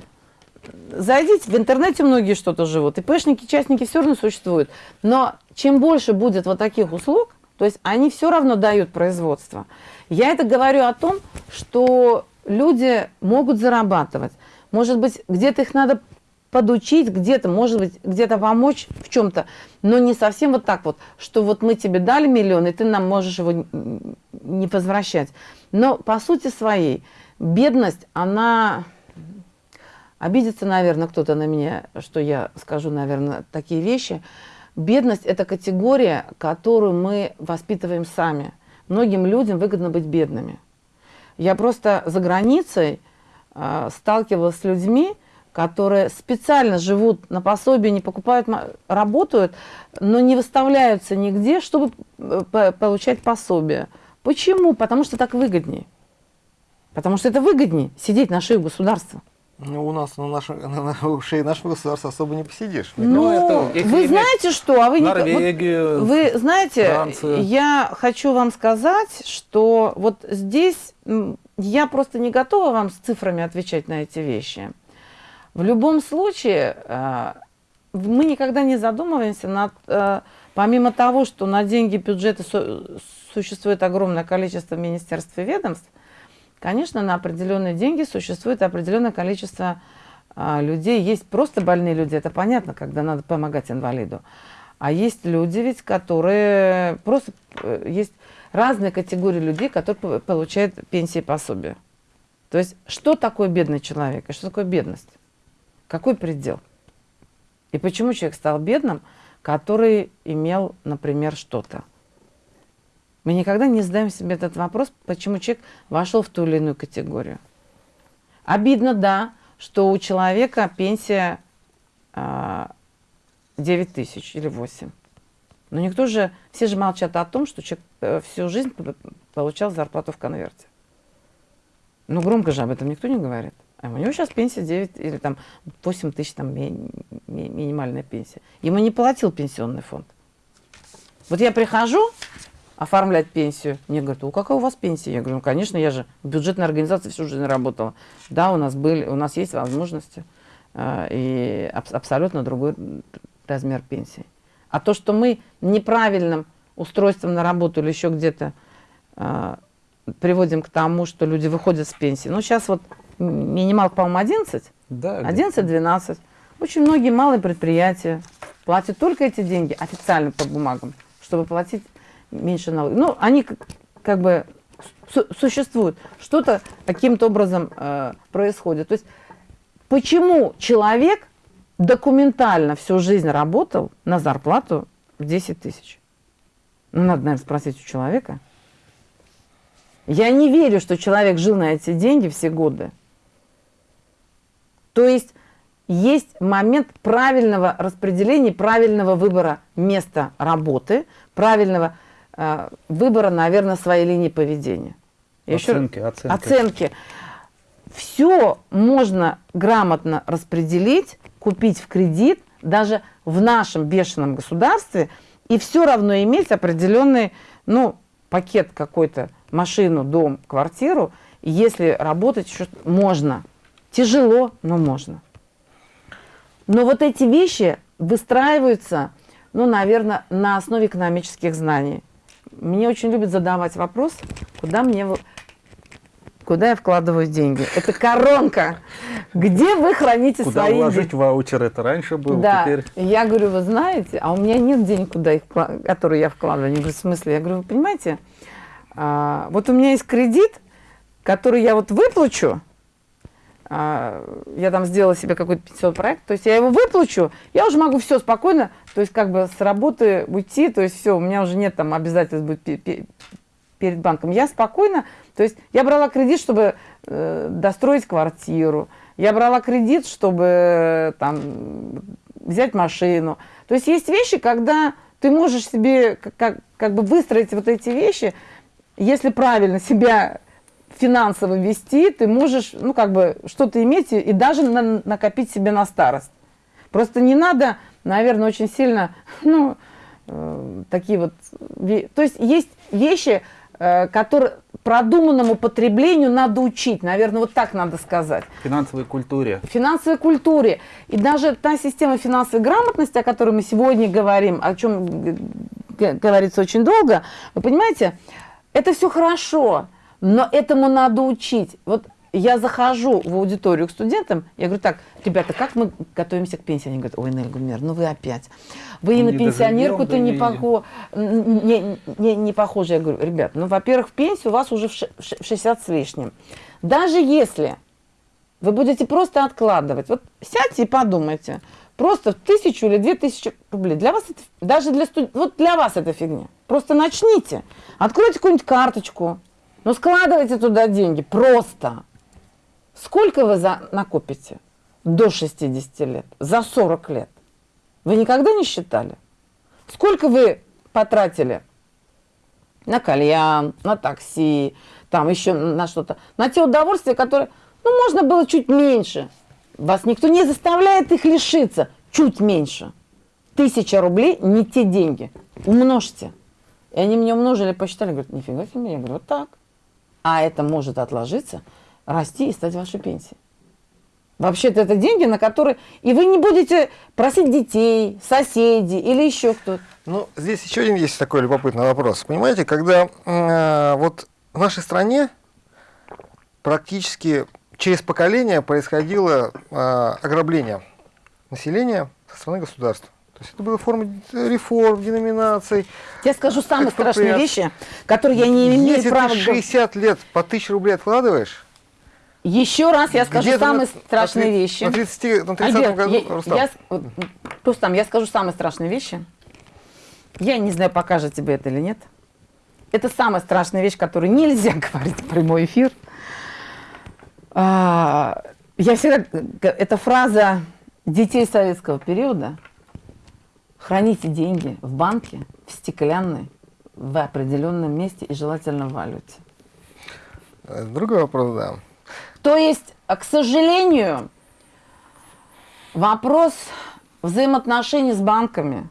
Зайдите, в интернете многие что-то живут, и пэшники, частники все равно существуют. Но чем больше будет вот таких услуг, то есть они все равно дают производство. Я это говорю о том, что люди могут зарабатывать. Может быть, где-то их надо подучить, где-то, может быть, где-то помочь в чем-то, но не совсем вот так вот, что вот мы тебе дали миллион, и ты нам можешь его не возвращать. Но по сути своей, бедность, она... Обидится, наверное, кто-то на меня, что я скажу, наверное, такие вещи. Бедность – это категория, которую мы воспитываем сами. Многим людям выгодно быть бедными. Я просто за границей э, сталкивалась с людьми, которые специально живут на пособие, не покупают, работают, но не выставляются нигде, чтобы э, получать пособие. Почему? Потому что так выгоднее. Потому что это выгоднее сидеть на шее государства. Ну, у нас на, нашем, на, на шее нашего государства особо не посидишь. Ну, ну это, вы знаете что? А вы Норвегию, вот, Вы знаете, Францию. я хочу вам сказать, что вот здесь я просто не готова вам с цифрами отвечать на эти вещи. В любом случае, э, мы никогда не задумываемся над... Помимо того, что на деньги бюджета существует огромное количество министерств и ведомств, Конечно, на определенные деньги существует определенное количество а, людей. Есть просто больные люди, это понятно, когда надо помогать инвалиду. А есть люди ведь, которые просто... Э, есть разные категории людей, которые получают пенсии и пособия. То есть, что такое бедный человек и что такое бедность? Какой предел? И почему человек стал бедным, который имел, например, что-то? Мы никогда не задаем себе этот вопрос, почему человек вошел в ту или иную категорию. Обидно, да, что у человека пенсия э, 9 тысяч или 8. Но никто же, все же молчат о том, что человек э, всю жизнь получал зарплату в конверте. Ну, громко же об этом никто не говорит. А у него сейчас пенсия 9 или там 8 тысяч, там ми- ми- минимальная пенсия. Ему не платил пенсионный фонд. Вот я прихожу оформлять пенсию, мне говорят, у какая у вас пенсия? Я говорю, ну, конечно, я же в бюджетной организации всю жизнь работала. Да, у нас были, у нас есть возможности э, и абс- абсолютно другой размер пенсии. А то, что мы неправильным устройством на работу или еще где-то э, приводим к тому, что люди выходят с пенсии. Ну, сейчас вот минималка, по-моему, 11, Да, 11-12. Очень многие малые предприятия платят только эти деньги официально по бумагам, чтобы платить меньше налогов. Ну, они как, как бы су- существуют. Что-то каким-то образом э, происходит. То есть почему человек документально всю жизнь работал на зарплату в 10 тысяч? Ну, надо, наверное, спросить у человека. Я не верю, что человек жил на эти деньги все годы. То есть есть момент правильного распределения, правильного выбора места работы, правильного э, выбора, наверное, своей линии поведения. Еще Оценки, оценки. оценки. Все можно грамотно распределить, купить в кредит, даже в нашем бешеном государстве, и все равно иметь определенный, ну, пакет какой-то, машину, дом, квартиру, если работать еще можно. Тяжело, но можно. Но вот эти вещи выстраиваются, ну, наверное, на основе экономических знаний. Мне очень любят задавать вопрос, куда мне куда я вкладываю деньги. Это коронка. Где вы храните Куда свои вложить деньги? ваучер? Это раньше было, Да, теперь... я говорю, вы знаете, а у меня нет денег, куда их, которые я вкладываю. Они говорят, в смысле? Я говорю, вы понимаете, а, вот у меня есть кредит, который я вот выплачу, я там сделала себе какой-то пенсионный проект, то есть я его выплачу, я уже могу все спокойно, то есть как бы с работы уйти, то есть все, у меня уже нет там обязательств пе- перед банком. Я спокойно, то есть я брала кредит, чтобы э, достроить квартиру, я брала кредит, чтобы э, там взять машину. То есть есть вещи, когда ты можешь себе как, как, как бы выстроить вот эти вещи, если правильно себя финансово вести, ты можешь, ну, как бы, что-то иметь и, даже на- накопить себе на старость. Просто не надо, наверное, очень сильно, ну, э, такие вот... То есть есть вещи, э, которые продуманному потреблению надо учить, наверное, вот так надо сказать Финансовой культуре. финансовой культуре. И даже та система финансовой грамотности, о которой мы сегодня говорим, о чем говорится очень долго, вы понимаете, это все хорошо, но этому надо учить. Вот я захожу в аудиторию к студентам, я говорю, так, ребята, как мы готовимся к пенсии? Они говорят, ой, Нель Гумер, ну вы опять. Вы и на Не пенсионерку-то не, похо... не, не, не похожи. Я говорю, ребят, ну, во-первых, в пенсию у вас уже в 60 с лишним. Даже если вы будете просто откладывать. Вот сядьте и подумайте. Просто в тысячу или две тысячи рублей. Для вас это, даже для студентов, вот для вас это фигня. Просто начните. Откройте какую-нибудь карточку. Ну, складывайте туда деньги. Просто. Сколько вы за, накопите до 60 лет? За 40 лет? Вы никогда не считали? Сколько вы потратили на кальян, на такси, там еще на что-то, на те удовольствия, которые, ну, можно было чуть меньше. Вас никто не заставляет их лишиться, чуть меньше. Тысяча рублей не те деньги. Умножьте. И они мне умножили, посчитали, говорят, нифига себе. Я говорю, вот так. А это может отложиться, расти и стать вашей пенсией. Вообще-то это деньги, на которые... И вы не будете просить детей, соседей или еще кто-то. Ну, здесь еще один есть такой любопытный вопрос. Понимаете, когда э, вот в нашей стране практически через поколение происходило э, ограбление населения со стороны государства. То есть это было форма реформ, деноминаций. Я скажу самые страшные вещи, которые я не имею Если права... ты говорить. 60 лет по 1000 рублей откладываешь, Еще раз я скажу самые на- страшные на, вещи. На 30, на 30 Альберт, году, я, Рустам, я Рустам, я скажу самые страшные вещи. Я не знаю, покажет тебе это или нет. Это самая страшная вещь, которую нельзя говорить в прямой эфир. А, я всегда... Это фраза детей советского периода. Храните деньги в банке, в стеклянной, в определенном месте и желательно в валюте. Э, Другой вопрос, да. То есть а, к сожалению, вопрос взаимоотношений с банками,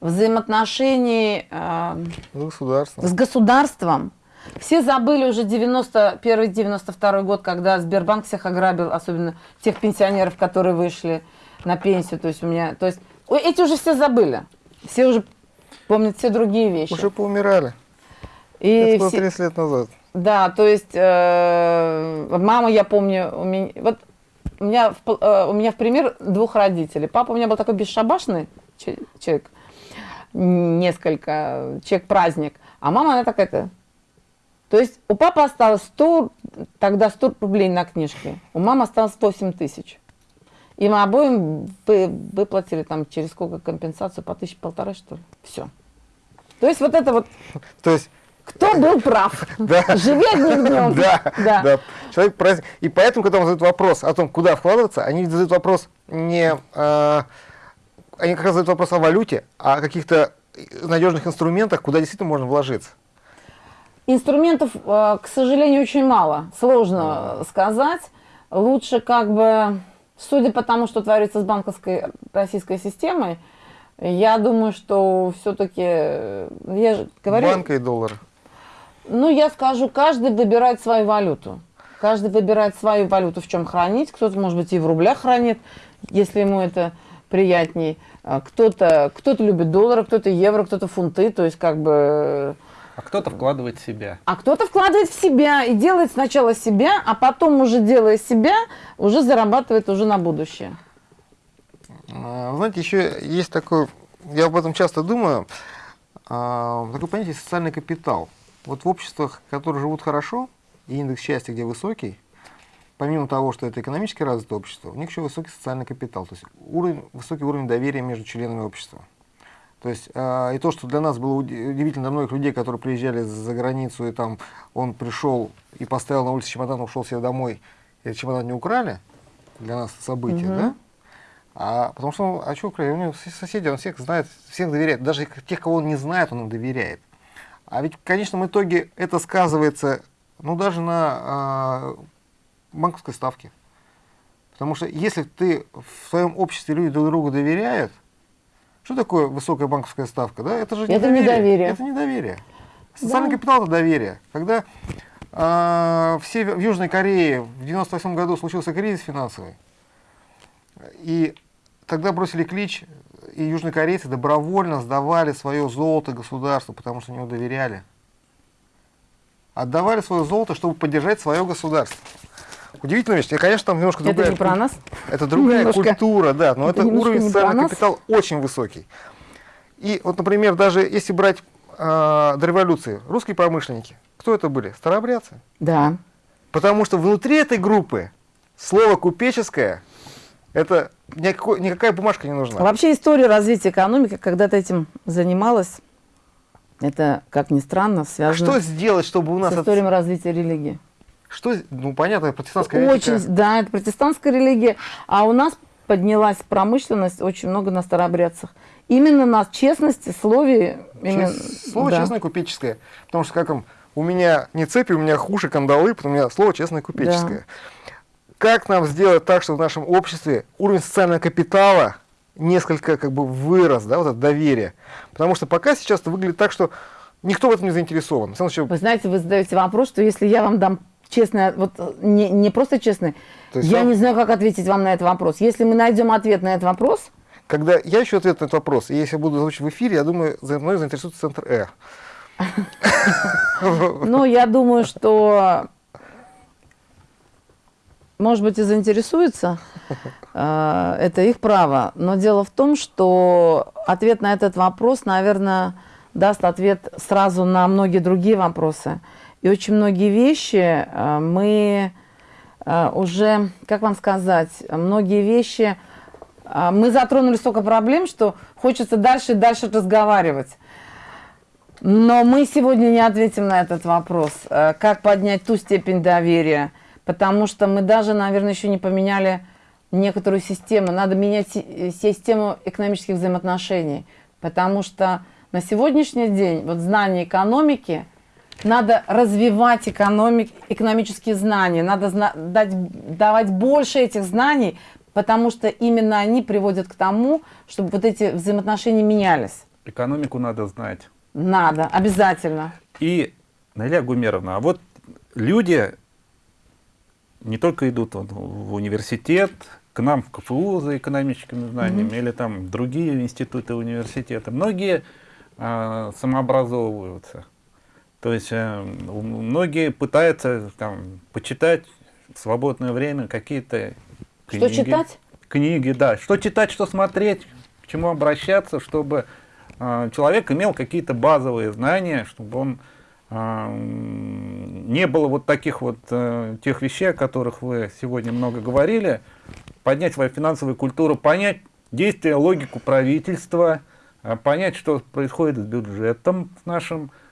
взаимоотношений э, Государство. с государством. Все забыли уже 91-92 год, когда Сбербанк всех ограбил, особенно тех пенсионеров, которые вышли на пенсию. То есть у меня, то есть ой, эти уже все забыли. Все уже помнят все другие вещи. Уже поумирали. И Это было все- 30 лет назад. да, то есть э, мама, я помню, у меня, вот у меня, в, э, у меня в пример двух родителей. Папа у меня был такой бесшабашный че- человек, несколько, человек-праздник, а мама она такая-то. То есть у папы осталось 100, тогда 100 рублей на книжке, у мамы осталось 8 тысяч. И мы обоим вы- выплатили там через сколько компенсацию, по тысяче полторы, что ли. Все. То есть вот это вот, То есть, кто был прав? да. Живи одним днем. Да, Да. да. Человек праздник. И поэтому, когда он задает вопрос о том, куда вкладываться, они задают вопрос не... э, они как раз задают вопрос о валюте, а о каких-то надежных инструментах, куда действительно можно вложиться. Инструментов, э, к сожалению, очень мало. Сложно сказать. Лучше как бы, судя по тому, что творится с банковской российской системой, я думаю, что все-таки, я же говорю, Банка и доллары. ну я скажу, каждый выбирает свою валюту. Каждый выбирает свою валюту, в чем хранить. Кто-то, может быть, и в рублях хранит, если ему это приятней. А Кто-то кто любит доллары, кто-то евро, кто-то фунты. То есть как бы А кто-то вкладывает в себя. а кто-то вкладывает в себя и делает сначала себя, а потом уже делая себя, уже зарабатывает уже на будущее. А, Знаете, еще есть такой, я об этом часто думаю, а, такое понятие социальный капитал. Вот в обществах, которые живут хорошо, и индекс счастья, где высокий, помимо того, что это экономически развитое общество, у них еще высокий социальный капитал, то есть уровень, высокий уровень доверия между членами общества. То есть а, и то, что для нас было уди- удивительно для многих людей, которые приезжали за границу, и там он пришел и поставил на улице чемодан, ушел себе домой, и этот чемодан не украли, для нас событие, Мгм. да? А потому что, он, а что украли? У него соседи, он всех знает, всех доверяет. Даже тех, кого он не знает, он им доверяет. А ведь в конечном итоге это сказывается, ну, даже на а, банковской ставке. Потому что если ты в своем обществе люди друг другу доверяют, что такое высокая банковская ставка? Да? Это же Это недоверие. Это недоверие. Социальный Да. капитал это доверие. Когда а, в, Север- в Южной Корее в 98 году случился кризис финансовый, и тогда бросили клич, и южнокорейцы добровольно сдавали свое золото государству, потому что ему доверяли. Отдавали свое золото, чтобы поддержать свое государство. Удивительная вещь. И, конечно, там немножко другая Это не про нас? Это другая Немножко. культура, да, но Это это, уровень социального капитала очень высокий. И вот, например, даже если брать а, до революции, русские промышленники, кто это были? Старообрядцы. Да. Потому что внутри этой группы слово купеческое, это никакой, никакая бумажка не нужна. Вообще история развития экономики, когда ты этим занималась, это, как ни странно, А связано что сделать, чтобы у с нас... это- историей развития религии. Что, ну, понятно, протестантская Очень, этика. да, это протестантская религия. А у нас поднялась промышленность очень много на старообрядцах. Именно на честности, слове. именно- Чес- Слово да. честное купеческое. Потому что как им, у меня не цепи, у меня хуши, кандалы, потому что у меня слово честное купеческое. Как нам сделать так, чтобы в нашем обществе уровень социального капитала несколько как бы вырос, да, вот это доверие. Потому что пока сейчас это выглядит так, что никто в этом не заинтересован. Вы знаете, вы задаете вопрос, что если я вам дам честное, вот э, не, не просто честное, То есть я вам- не знаю, как ответить вам на этот вопрос. Если мы найдем ответ на этот вопрос, Когда я ищу ответ на этот вопрос, и если я буду озвучивать в эфире, я думаю, за мной заинтересуется центр Э. ну, я думаю, что, может быть, и заинтересуется. Э, Это их право. Но дело в том, что ответ на этот вопрос, наверное, даст ответ сразу на многие другие вопросы. И очень многие вещи э, мы э, уже, как вам сказать, многие вещи э, мы затронули столько проблем, что хочется дальше и дальше разговаривать. Но мы сегодня не ответим на этот вопрос, как поднять ту степень доверия, потому что мы даже, наверное, еще не поменяли некоторую систему. Надо менять си- систему экономических взаимоотношений, потому что на сегодняшний день вот знание экономики надо развивать экономик, экономические знания, надо зна дать, давать больше этих знаний, потому что именно они приводят к тому, чтобы вот эти взаимоотношения менялись. Экономику надо знать. Надо, обязательно. И, Наиля Гумеровна, а вот люди не только идут в университет, к нам в КФУ за экономическими знаниями, mm -hmm. или там другие институты университета, многие а, самообразовываются. То есть э, многие пытаются там, почитать в свободное время какие-то книги. Что читать? Книги, да. Что читать, что смотреть, к чему обращаться, чтобы э, человек имел какие-то базовые знания, чтобы он э, не было вот таких вот тех вещей, о которых вы сегодня много говорили, поднять свою финансовую культуру, понять действия, логику правительства, понять, что происходит с бюджетом нашим, вот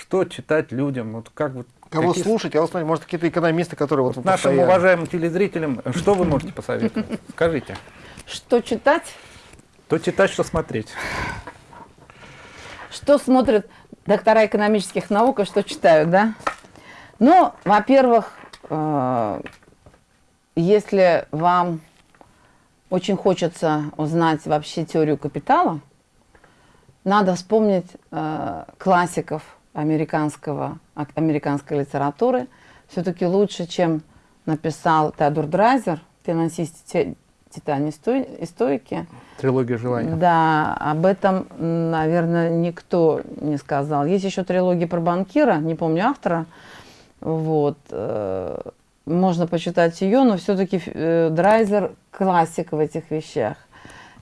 что читать людям, вот как вот Кого какие... слушать, кого смотреть, может, какие-то экономисты, которые вот... вот нашим постоянно... уважаемым телезрителям, что вы можете посоветовать? Скажите. Что читать? Что читать, что смотреть. Что смотрят доктора экономических наук и что читают, да? Ну, во-первых, э, если вам очень хочется узнать вообще теорию капитала, надо вспомнить э, классиков американского, американской литературы. Все-таки лучше, чем написал Теодор Драйзер, финансист Титане и стойки. Трилогия желаний. Да, об этом, наверное, никто не сказал. Есть еще трилогия про банкира, не помню автора. Вот. Э, можно почитать ее, но все-таки э, Драйзер классик в этих вещах.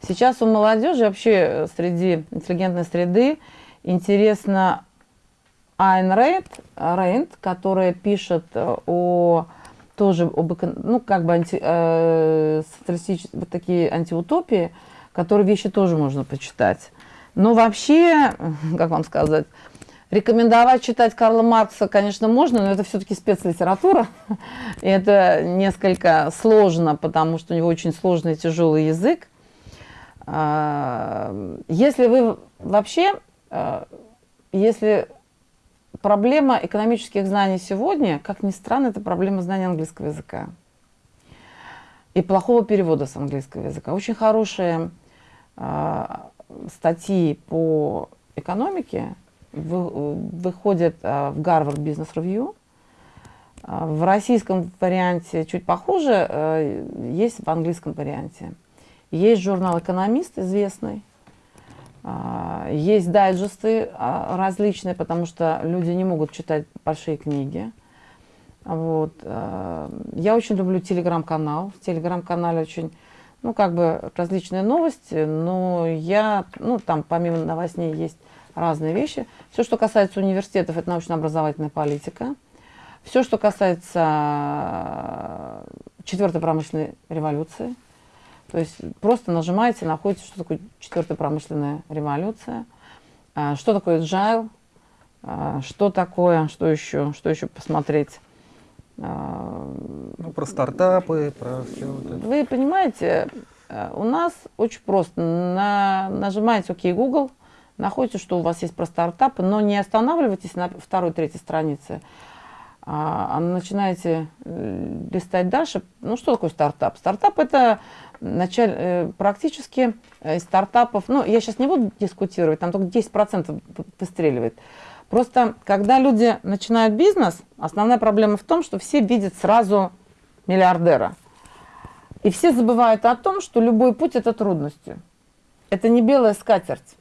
Сейчас у молодежи вообще среди интеллигентной среды интересно Айн Рейд, Рейнд, которая пишет э, о тоже об ну как бы анти, э, вот такие антиутопии, которые вещи тоже можно почитать. Но вообще, как вам сказать, рекомендовать читать Карла Маркса, конечно, можно, но это все-таки спецлитература. И это несколько сложно, потому что у него очень сложный и тяжелый язык. А, если вы вообще, а, если проблема экономических знаний сегодня, как ни странно, это проблема знания английского языка и плохого перевода с английского языка. Очень хорошие э, статьи по экономике вы, выходят э, в Harvard Business Review. В российском варианте чуть похуже, э, есть в английском варианте. Есть журнал «Экономист» известный, а, есть дайджесты а, различные, потому что люди не могут читать большие книги. Вот. А, я очень люблю телеграм-канал. В телеграм-канале очень, ну, как бы различные новости, но я, ну, там помимо новостей есть разные вещи. Все, что касается университетов, это научно-образовательная политика. Все, что касается четвертой промышленной революции – то есть просто нажимаете, находите, что такое четвертая промышленная революция, а, что такое agile, а, что такое, что еще, что еще посмотреть. А, ну, про стартапы, про все вот это. Вы понимаете, у нас очень просто. На, нажимаете ОК Google, находите, что у вас есть про стартапы, но не останавливайтесь на второй, третьей странице, а начинаете э, листать дальше. Ну, что такое стартап? Стартап – это началь, э, практически из стартапов, ну, я сейчас не буду дискутировать, там только 10% выстреливает. Просто, когда люди начинают бизнес, основная проблема в том, что все видят сразу миллиардера. И все забывают о том, что любой путь – это трудности. Это не белая скатерть.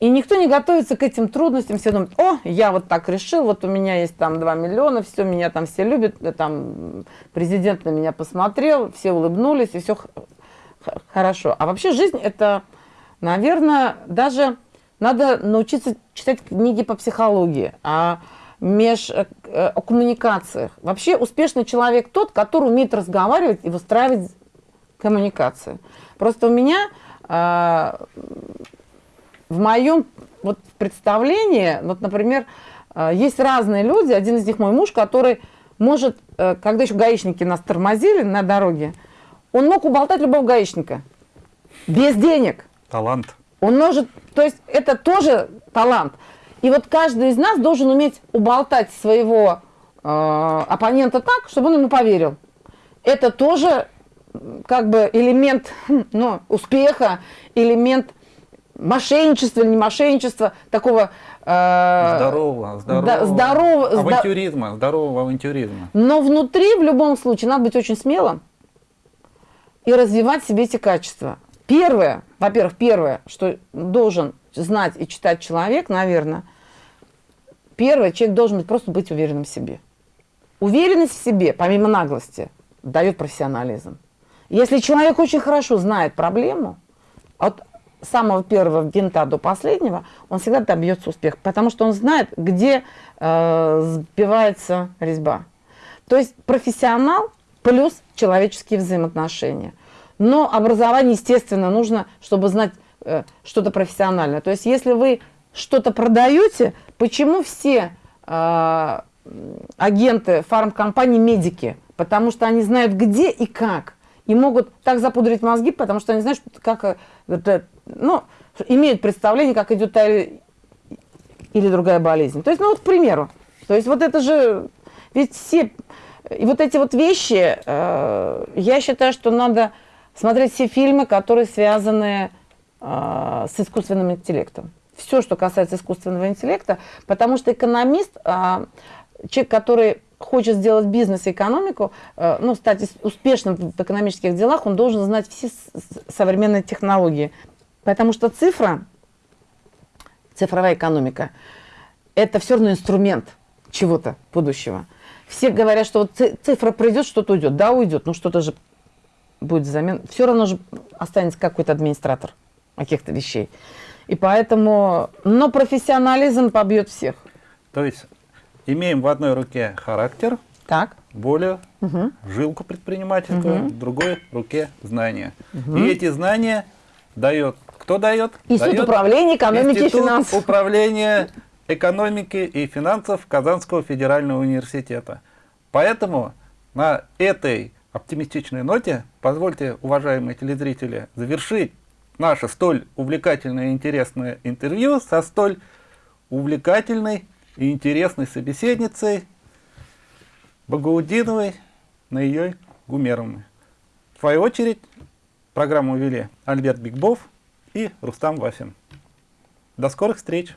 И никто не готовится к этим трудностям, все думают, о, я вот так решил, вот у меня есть там 2 миллиона, все, меня там все любят, э, там президент на меня посмотрел, все улыбнулись, и все хорошо. А вообще жизнь это, наверное, даже надо научиться читать книги по психологии, а меж, э, о коммуникациях. Вообще успешный человек тот, который умеет разговаривать и выстраивать коммуникации. Просто у меня а, в моем вот представлении, вот, например, э, есть разные люди, один из них мой муж, который может, э, когда еще гаишники нас тормозили на дороге, он мог уболтать любого гаишника без денег. Талант. Он может, то есть это тоже талант. И вот каждый из нас должен уметь уболтать своего э, оппонента так, чтобы он ему поверил. Это тоже как бы элемент ну, успеха, элемент мошенничества или не мошенничества, такого... э, Здорового, здорового. да, здорово- зда- Авантюризма, здорового авантюризма. Но внутри, в любом случае, надо быть очень смелым и развивать себе эти качества. Первое, во-первых, первое, что должен знать и читать человек, наверное, первое, человек должен быть, просто быть уверенным в себе. Уверенность в себе, помимо наглости, дает профессионализм. Если человек очень хорошо знает проблему, от самого первого винта до последнего, он всегда добьется успеха, потому что он знает, где э, сбивается резьба. То есть профессионал плюс человеческие взаимоотношения. Но образование, естественно, нужно, чтобы знать э, что-то профессиональное. То есть если вы что-то продаете, почему все э, агенты фармкомпаний медики? Потому что они знают где и как. И могут так запудрить мозги, потому что они знают, как э, это, ну, имеют представление, как идет та или другая болезнь. То есть, ну вот, к примеру. То есть, вот это же, ведь все, и вот эти вот вещи, э, я считаю, что надо смотреть все фильмы, которые связаны э, с искусственным интеллектом. Все, что касается искусственного интеллекта, потому что экономист, э, человек, который хочет сделать бизнес и экономику, э, ну, стать успешным в экономических делах, он должен знать все современные технологии. Потому что цифра, цифровая экономика, это все равно инструмент чего-то будущего. Все говорят, что вот ци- цифра придет, что-то уйдет. Да, уйдет, но что-то же будет взамен. Все равно же останется какой-то администратор каких-то вещей. И поэтому, но профессионализм побьет всех. То есть имеем в одной руке характер, Так. волю, Мгм. жилку предпринимательскую, в другой руке знания. И эти знания дает, кто дает? Институт Дает управления экономики и Институт финансов. управления экономики и финансов Казанского федерального университета. Поэтому на этой оптимистичной ноте позвольте, уважаемые телезрители, завершить наше столь увлекательное и интересное интервью со столь увлекательной и интересной собеседницей Багаудиновой Наией Гумеровной. В свою очередь, программу вели Альберт Бигбов и Рустам Васин. До скорых встреч!